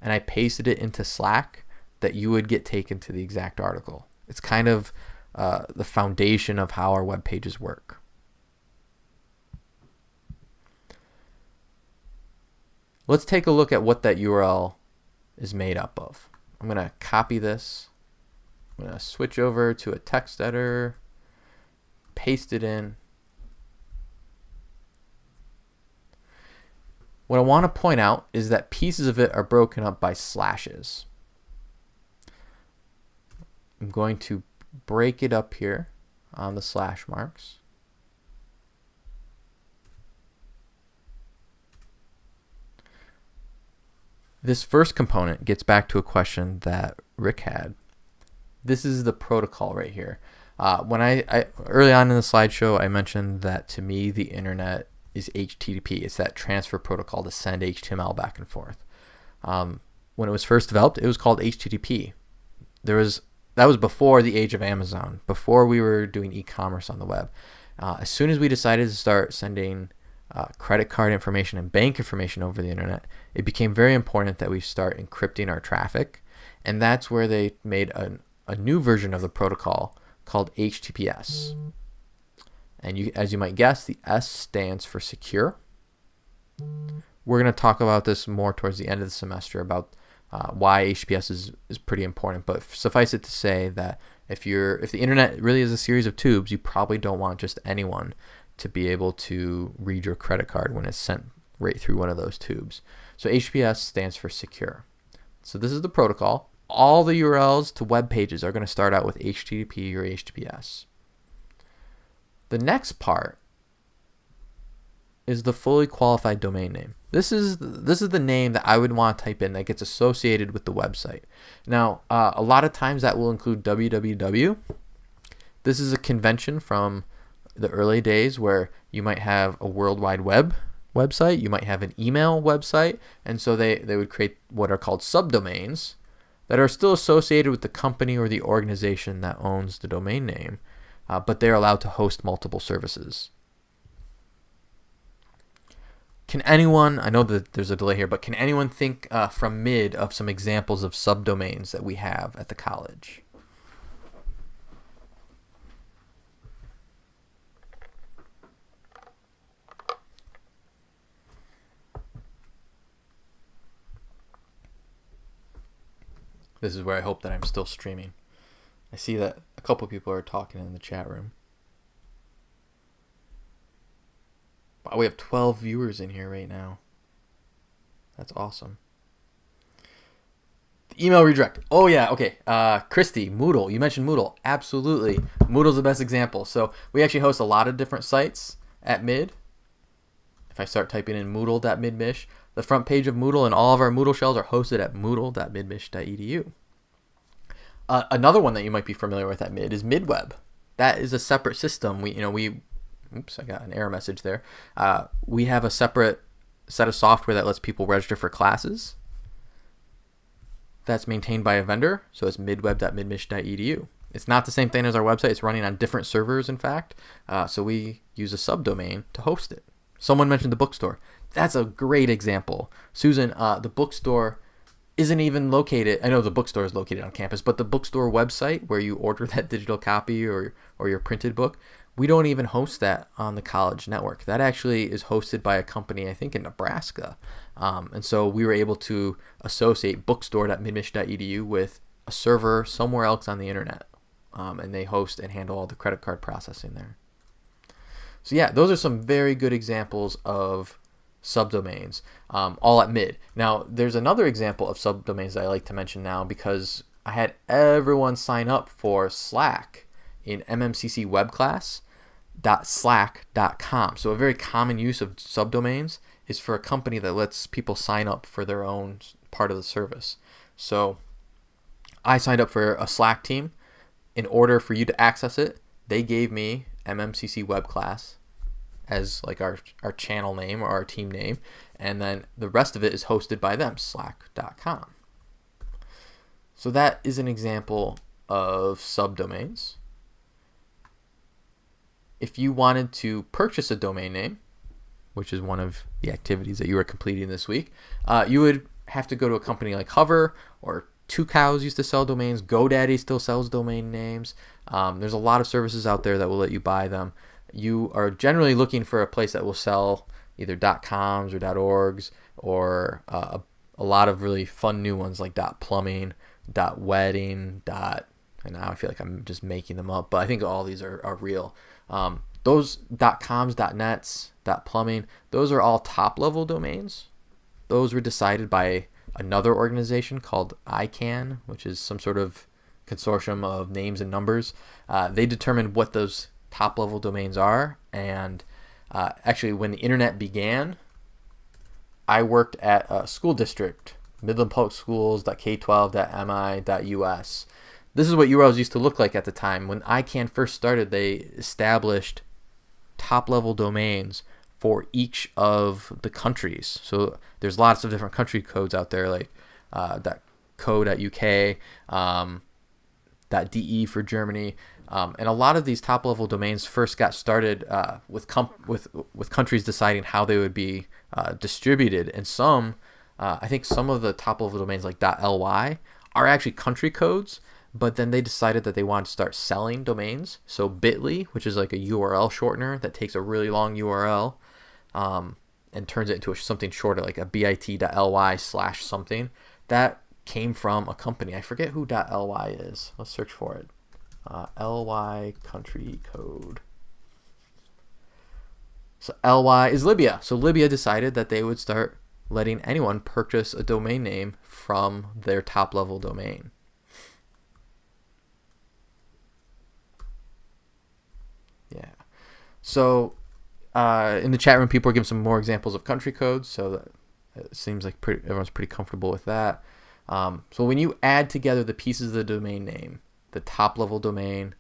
S1: and I pasted it into Slack, that you would get taken to the exact article. It's kind of uh, the foundation of how our web pages work. Let's take a look at what that URL is made up of. I'm going to copy this. I'm going to switch over to a text editor, paste it in. What I want to point out is that pieces of it are broken up by slashes. I'm going to break it up here on the slash marks. This first component gets back to a question that Rick had. This is the protocol right here. Uh, when I, I early on in the slideshow, I mentioned that to me the internet is HTTP. It's that transfer protocol to send HTML back and forth. Um, when it was first developed, it was called HTTP. There was that was before the age of Amazon, before we were doing e-commerce on the web. Uh, as soon as we decided to start sending uh, credit card information and bank information over the internet, it became very important that we start encrypting our traffic. And that's where they made a, a new version of the protocol called HTTPS. And you, as you might guess, the S stands for secure. We're going to talk about this more towards the end of the semester about uh, why HTTPS is, is pretty important. But suffice it to say that if you're if the internet really is a series of tubes, you probably don't want just anyone to be able to read your credit card when it's sent right through one of those tubes. So HTTPS stands for secure. So this is the protocol. All the URLs to web pages are going to start out with HTTP or HTTPS. The next part is the fully qualified domain name. This is this is the name that I would want to type in that gets associated with the website. Now, uh, a lot of times that will include www. This is a convention from the early days where you might have a World Wide Web website, you might have an email website, and so they, they would create what are called subdomains that are still associated with the company or the organization that owns the domain name, uh, but they're allowed to host multiple services. Can anyone, I know that there's a delay here, but can anyone think uh, from mid of some examples of subdomains that we have at the college? This is where I hope that I'm still streaming. I see that a couple people are talking in the chat room. Wow, we have 12 viewers in here right now. That's awesome. The email redirect. Oh yeah, okay. Uh, Christy, Moodle. You mentioned Moodle. Absolutely. Moodle's the best example. So we actually host a lot of different sites at Mid. If I start typing in moodle.midmich, the front page of Moodle and all of our Moodle shells are hosted at moodle.midmich.edu. Uh, another one that you might be familiar with at Mid is MidWeb. That is a separate system. We, you know, we, oops, I got an error message there. Uh, we have a separate set of software that lets people register for classes. That's maintained by a vendor, so it's midweb.midmich.edu. It's not the same thing as our website. It's running on different servers, in fact. Uh, so we use a subdomain to host it. Someone mentioned the bookstore that's a great example. Susan, uh, the bookstore isn't even located. I know the bookstore is located on campus, but the bookstore website where you order that digital copy or or your printed book, we don't even host that on the college network. That actually is hosted by a company, I think, in Nebraska. Um, and so we were able to associate bookstore.midmich.edu with a server somewhere else on the internet. Um, and they host and handle all the credit card processing there. So yeah, those are some very good examples of subdomains, um, all at mid. Now, there's another example of subdomains that I like to mention now because I had everyone sign up for Slack in MMCC web class slack.com. So a very common use of subdomains is for a company that lets people sign up for their own part of the service. So I signed up for a Slack team. In order for you to access it, they gave me MMCC web class as like our our channel name or our team name, and then the rest of it is hosted by them, slack.com. So that is an example of subdomains. If you wanted to purchase a domain name, which is one of the activities that you are completing this week, uh, you would have to go to a company like Hover or Tucows used to sell domains. GoDaddy still sells domain names. Um, there's a lot of services out there that will let you buy them you are generally looking for a place that will sell either .coms or .orgs or uh, a lot of really fun new ones like .plumbing, .wedding, dot, and now I feel like I'm just making them up, but I think all these are, are real. Um, those .coms, .nets, .plumbing, those are all top level domains. Those were decided by another organization called ICANN, which is some sort of consortium of names and numbers. Uh, they determined what those top level domains are. And uh, actually, when the internet began, I worked at a school district, Midland Public Schools, K12.mi.us. This is what URLs used to look like at the time. When ICANN first started, they established top level domains for each of the countries. So there's lots of different country codes out there, like uh, .co.uk, um, .de for Germany, um, and a lot of these top level domains first got started uh, with with with countries deciding how they would be uh, distributed, and some, uh, I think some of the top level domains like .ly are actually country codes, but then they decided that they wanted to start selling domains. So Bitly, which is like a URL shortener that takes a really long URL, um, and turns it into a, something shorter, like a bit.ly slash something. That came from a company. I forget who .ly is. Let's search for it uh, ly country code. So ly is Libya. So Libya decided that they would start letting anyone purchase a domain name from their top level domain. Yeah. So uh, in the chat room, people are giving some more examples of country codes. So it seems like pretty, everyone's pretty comfortable with that. Um, so when you add together the pieces of the domain name, the top level domain,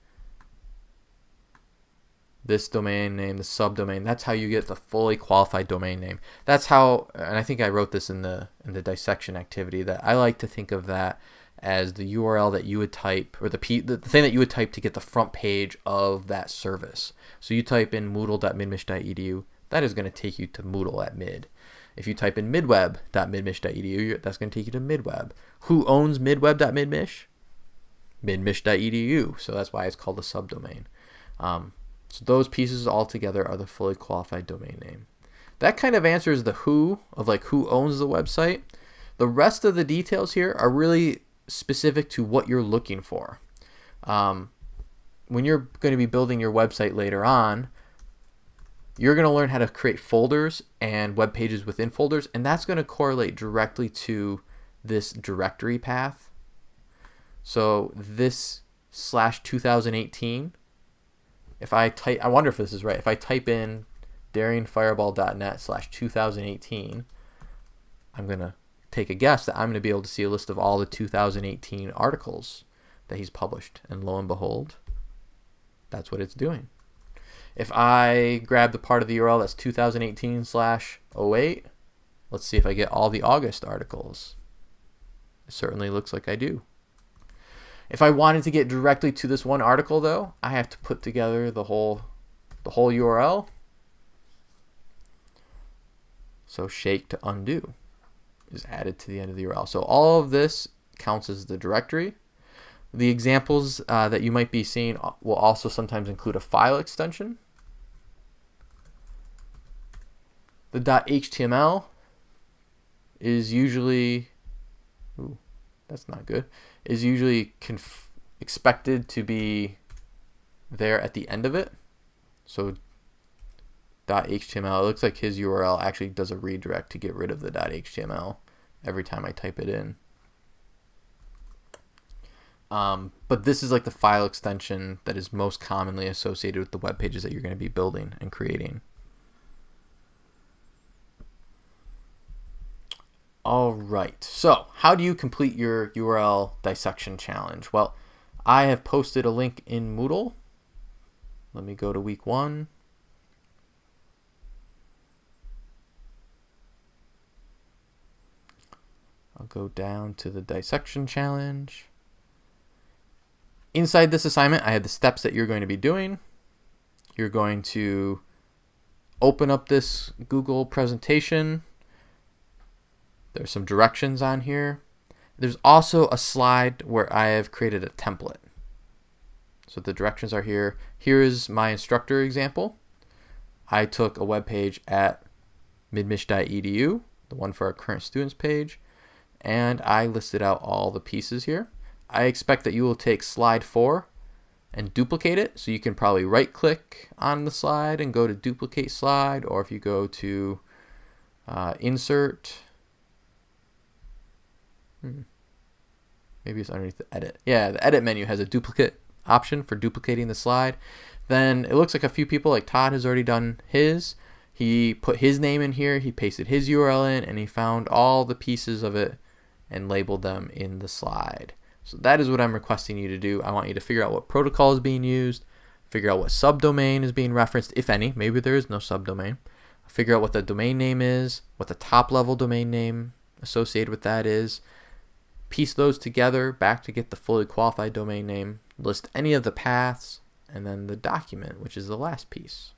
S1: this domain name, the subdomain. That's how you get the fully qualified domain name. That's how, and I think I wrote this in the in the dissection activity that I like to think of that as the URL that you would type or the p the thing that you would type to get the front page of that service. So you type in moodle.midmich.edu, that is going to take you to Moodle at mid. If you type in midweb.midmich.edu, that's going to take you to midweb. Who owns midweb.midmich? midmich.edu. So that's why it's called a subdomain. Um, so those pieces all together are the fully qualified domain name. That kind of answers the who of like who owns the website. The rest of the details here are really specific to what you're looking for. Um, when you're going to be building your website later on, you're going to learn how to create folders and web pages within folders, and that's going to correlate directly to this directory path so this slash 2018, if I type, I wonder if this is right. If I type in daringfireball.net slash 2018, I'm going to take a guess that I'm going to be able to see a list of all the 2018 articles that he's published. And lo and behold, that's what it's doing. If I grab the part of the URL that's 2018 slash 08, let's see if I get all the August articles. It certainly looks like I do. If I wanted to get directly to this one article though, I have to put together the whole the whole URL. So shake to undo is added to the end of the URL. So all of this counts as the directory. The examples uh, that you might be seeing will also sometimes include a file extension. The .html is usually, ooh, that's not good is usually expected to be there at the end of it. So .html, it looks like his URL actually does a redirect to get rid of the .html every time I type it in. Um, but this is like the file extension that is most commonly associated with the web pages that you're going to be building and creating. All right, so how do you complete your URL dissection challenge? Well, I have posted a link in Moodle. Let me go to week one. I'll go down to the dissection challenge. Inside this assignment, I have the steps that you're going to be doing. You're going to open up this Google presentation there's some directions on here. There's also a slide where I have created a template. So the directions are here. Here is my instructor example. I took a web page at midmich.edu, the one for our current students page, and I listed out all the pieces here. I expect that you will take slide four and duplicate it. So you can probably right click on the slide and go to duplicate slide, or if you go to uh, insert, Hmm. maybe it's underneath the edit. Yeah, the edit menu has a duplicate option for duplicating the slide. Then it looks like a few people, like Todd, has already done his. He put his name in here, he pasted his URL in, and he found all the pieces of it and labeled them in the slide. So that is what I'm requesting you to do. I want you to figure out what protocol is being used, figure out what subdomain is being referenced, if any. Maybe there is no subdomain. Figure out what the domain name is, what the top level domain name associated with that is. Piece those together back to get the fully qualified domain name. List any of the paths, and then the document, which is the last piece.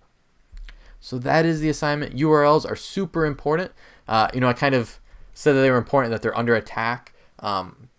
S1: So that is the assignment. URLs are super important. Uh, you know, I kind of said that they were important, that they're under attack. Um,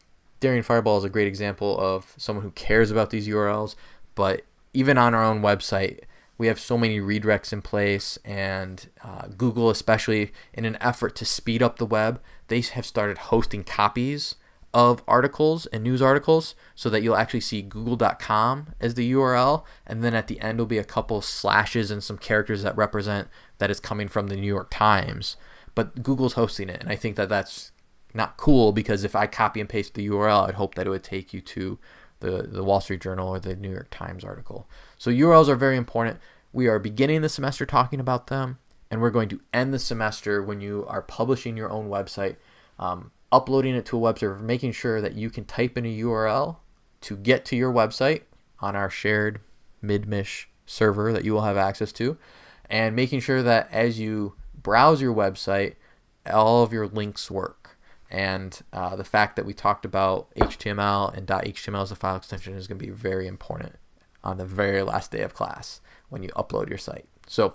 S1: Fireball is a great example of someone who cares about these URLs, but even on our own website, we have so many redirects in place, and uh, Google, especially in an effort to speed up the web, they have started hosting copies of articles and news articles so that you'll actually see google.com as the URL and then at the end will be a couple slashes and some characters that represent that it's coming from the New York Times. But Google's hosting it and I think that that's not cool because if I copy and paste the URL I'd hope that it would take you to the the Wall Street Journal or the New York Times article. So URLs are very important. We are beginning the semester talking about them and we're going to end the semester when you are publishing your own website. Um, uploading it to a web server, making sure that you can type in a URL to get to your website on our shared Midmich server that you will have access to, and making sure that as you browse your website, all of your links work. And uh, the fact that we talked about HTML and .html as a file extension is going to be very important on the very last day of class when you upload your site. So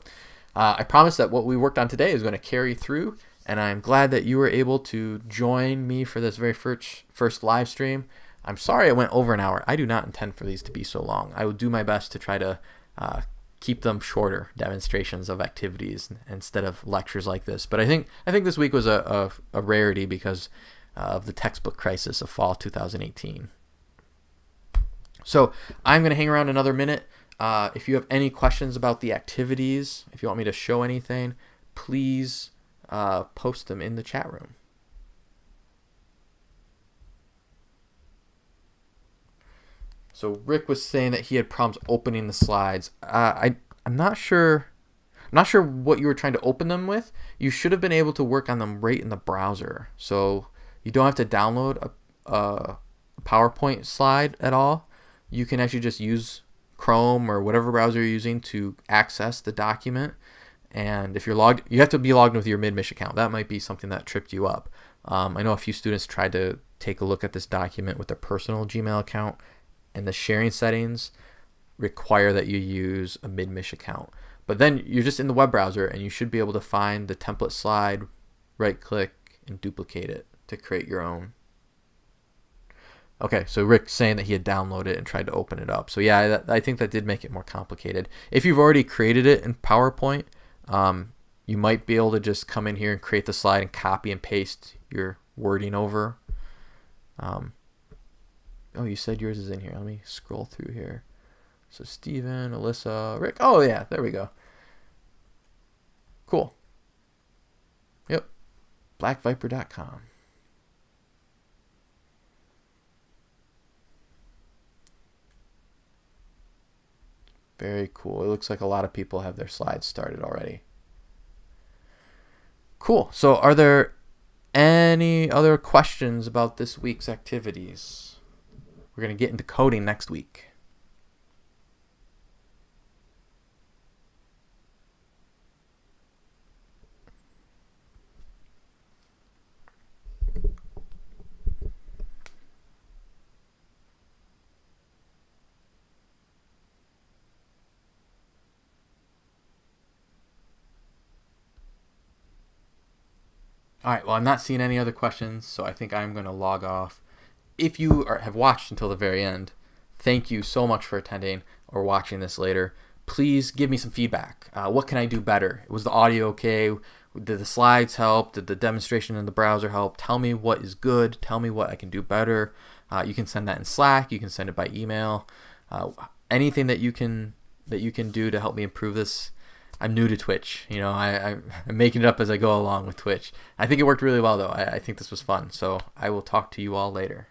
S1: uh, I promise that what we worked on today is going to carry through and I'm glad that you were able to join me for this very first first live stream. I'm sorry it went over an hour. I do not intend for these to be so long. I will do my best to try to uh, keep them shorter demonstrations of activities instead of lectures like this. But I think I think this week was a, a, a rarity because of the textbook crisis of fall 2018. So I'm going to hang around another minute. Uh, if you have any questions about the activities, if you want me to show anything, please uh, post them in the chat room. So Rick was saying that he had problems opening the slides. Uh, I I'm not sure. I'm not sure what you were trying to open them with. You should have been able to work on them right in the browser, so you don't have to download a, a PowerPoint slide at all. You can actually just use Chrome or whatever browser you're using to access the document and if you're logged, you have to be logged in with your Midmich account. That might be something that tripped you up. Um, I know a few students tried to take a look at this document with their personal Gmail account, and the sharing settings require that you use a Midmich account. But then you're just in the web browser, and you should be able to find the template slide, right click, and duplicate it to create your own. Okay, so Rick saying that he had downloaded it and tried to open it up. So yeah, I think that did make it more complicated. If you've already created it in PowerPoint, um, you might be able to just come in here and create the slide and copy and paste your wording over. Um, oh, you said yours is in here. Let me scroll through here. So Steven, Alyssa, Rick. Oh, yeah, there we go. Cool. Yep. Blackviper.com. Very cool. It looks like a lot of people have their slides started already. Cool. So, are there any other questions about this week's activities? We're going to get into coding next week. All right, well, I'm not seeing any other questions, so I think I'm going to log off. If you are, have watched until the very end, thank you so much for attending or watching this later. Please give me some feedback. Uh, what can I do better? Was the audio okay? Did the slides help? Did the demonstration in the browser help? Tell me what is good. Tell me what I can do better. Uh, you can send that in Slack. You can send it by email. Uh, anything that you can that you can do to help me improve this I'm new to Twitch. You know, I, I'm making it up as I go along with Twitch. I think it worked really well, though. I, I think this was fun. So I will talk to you all later.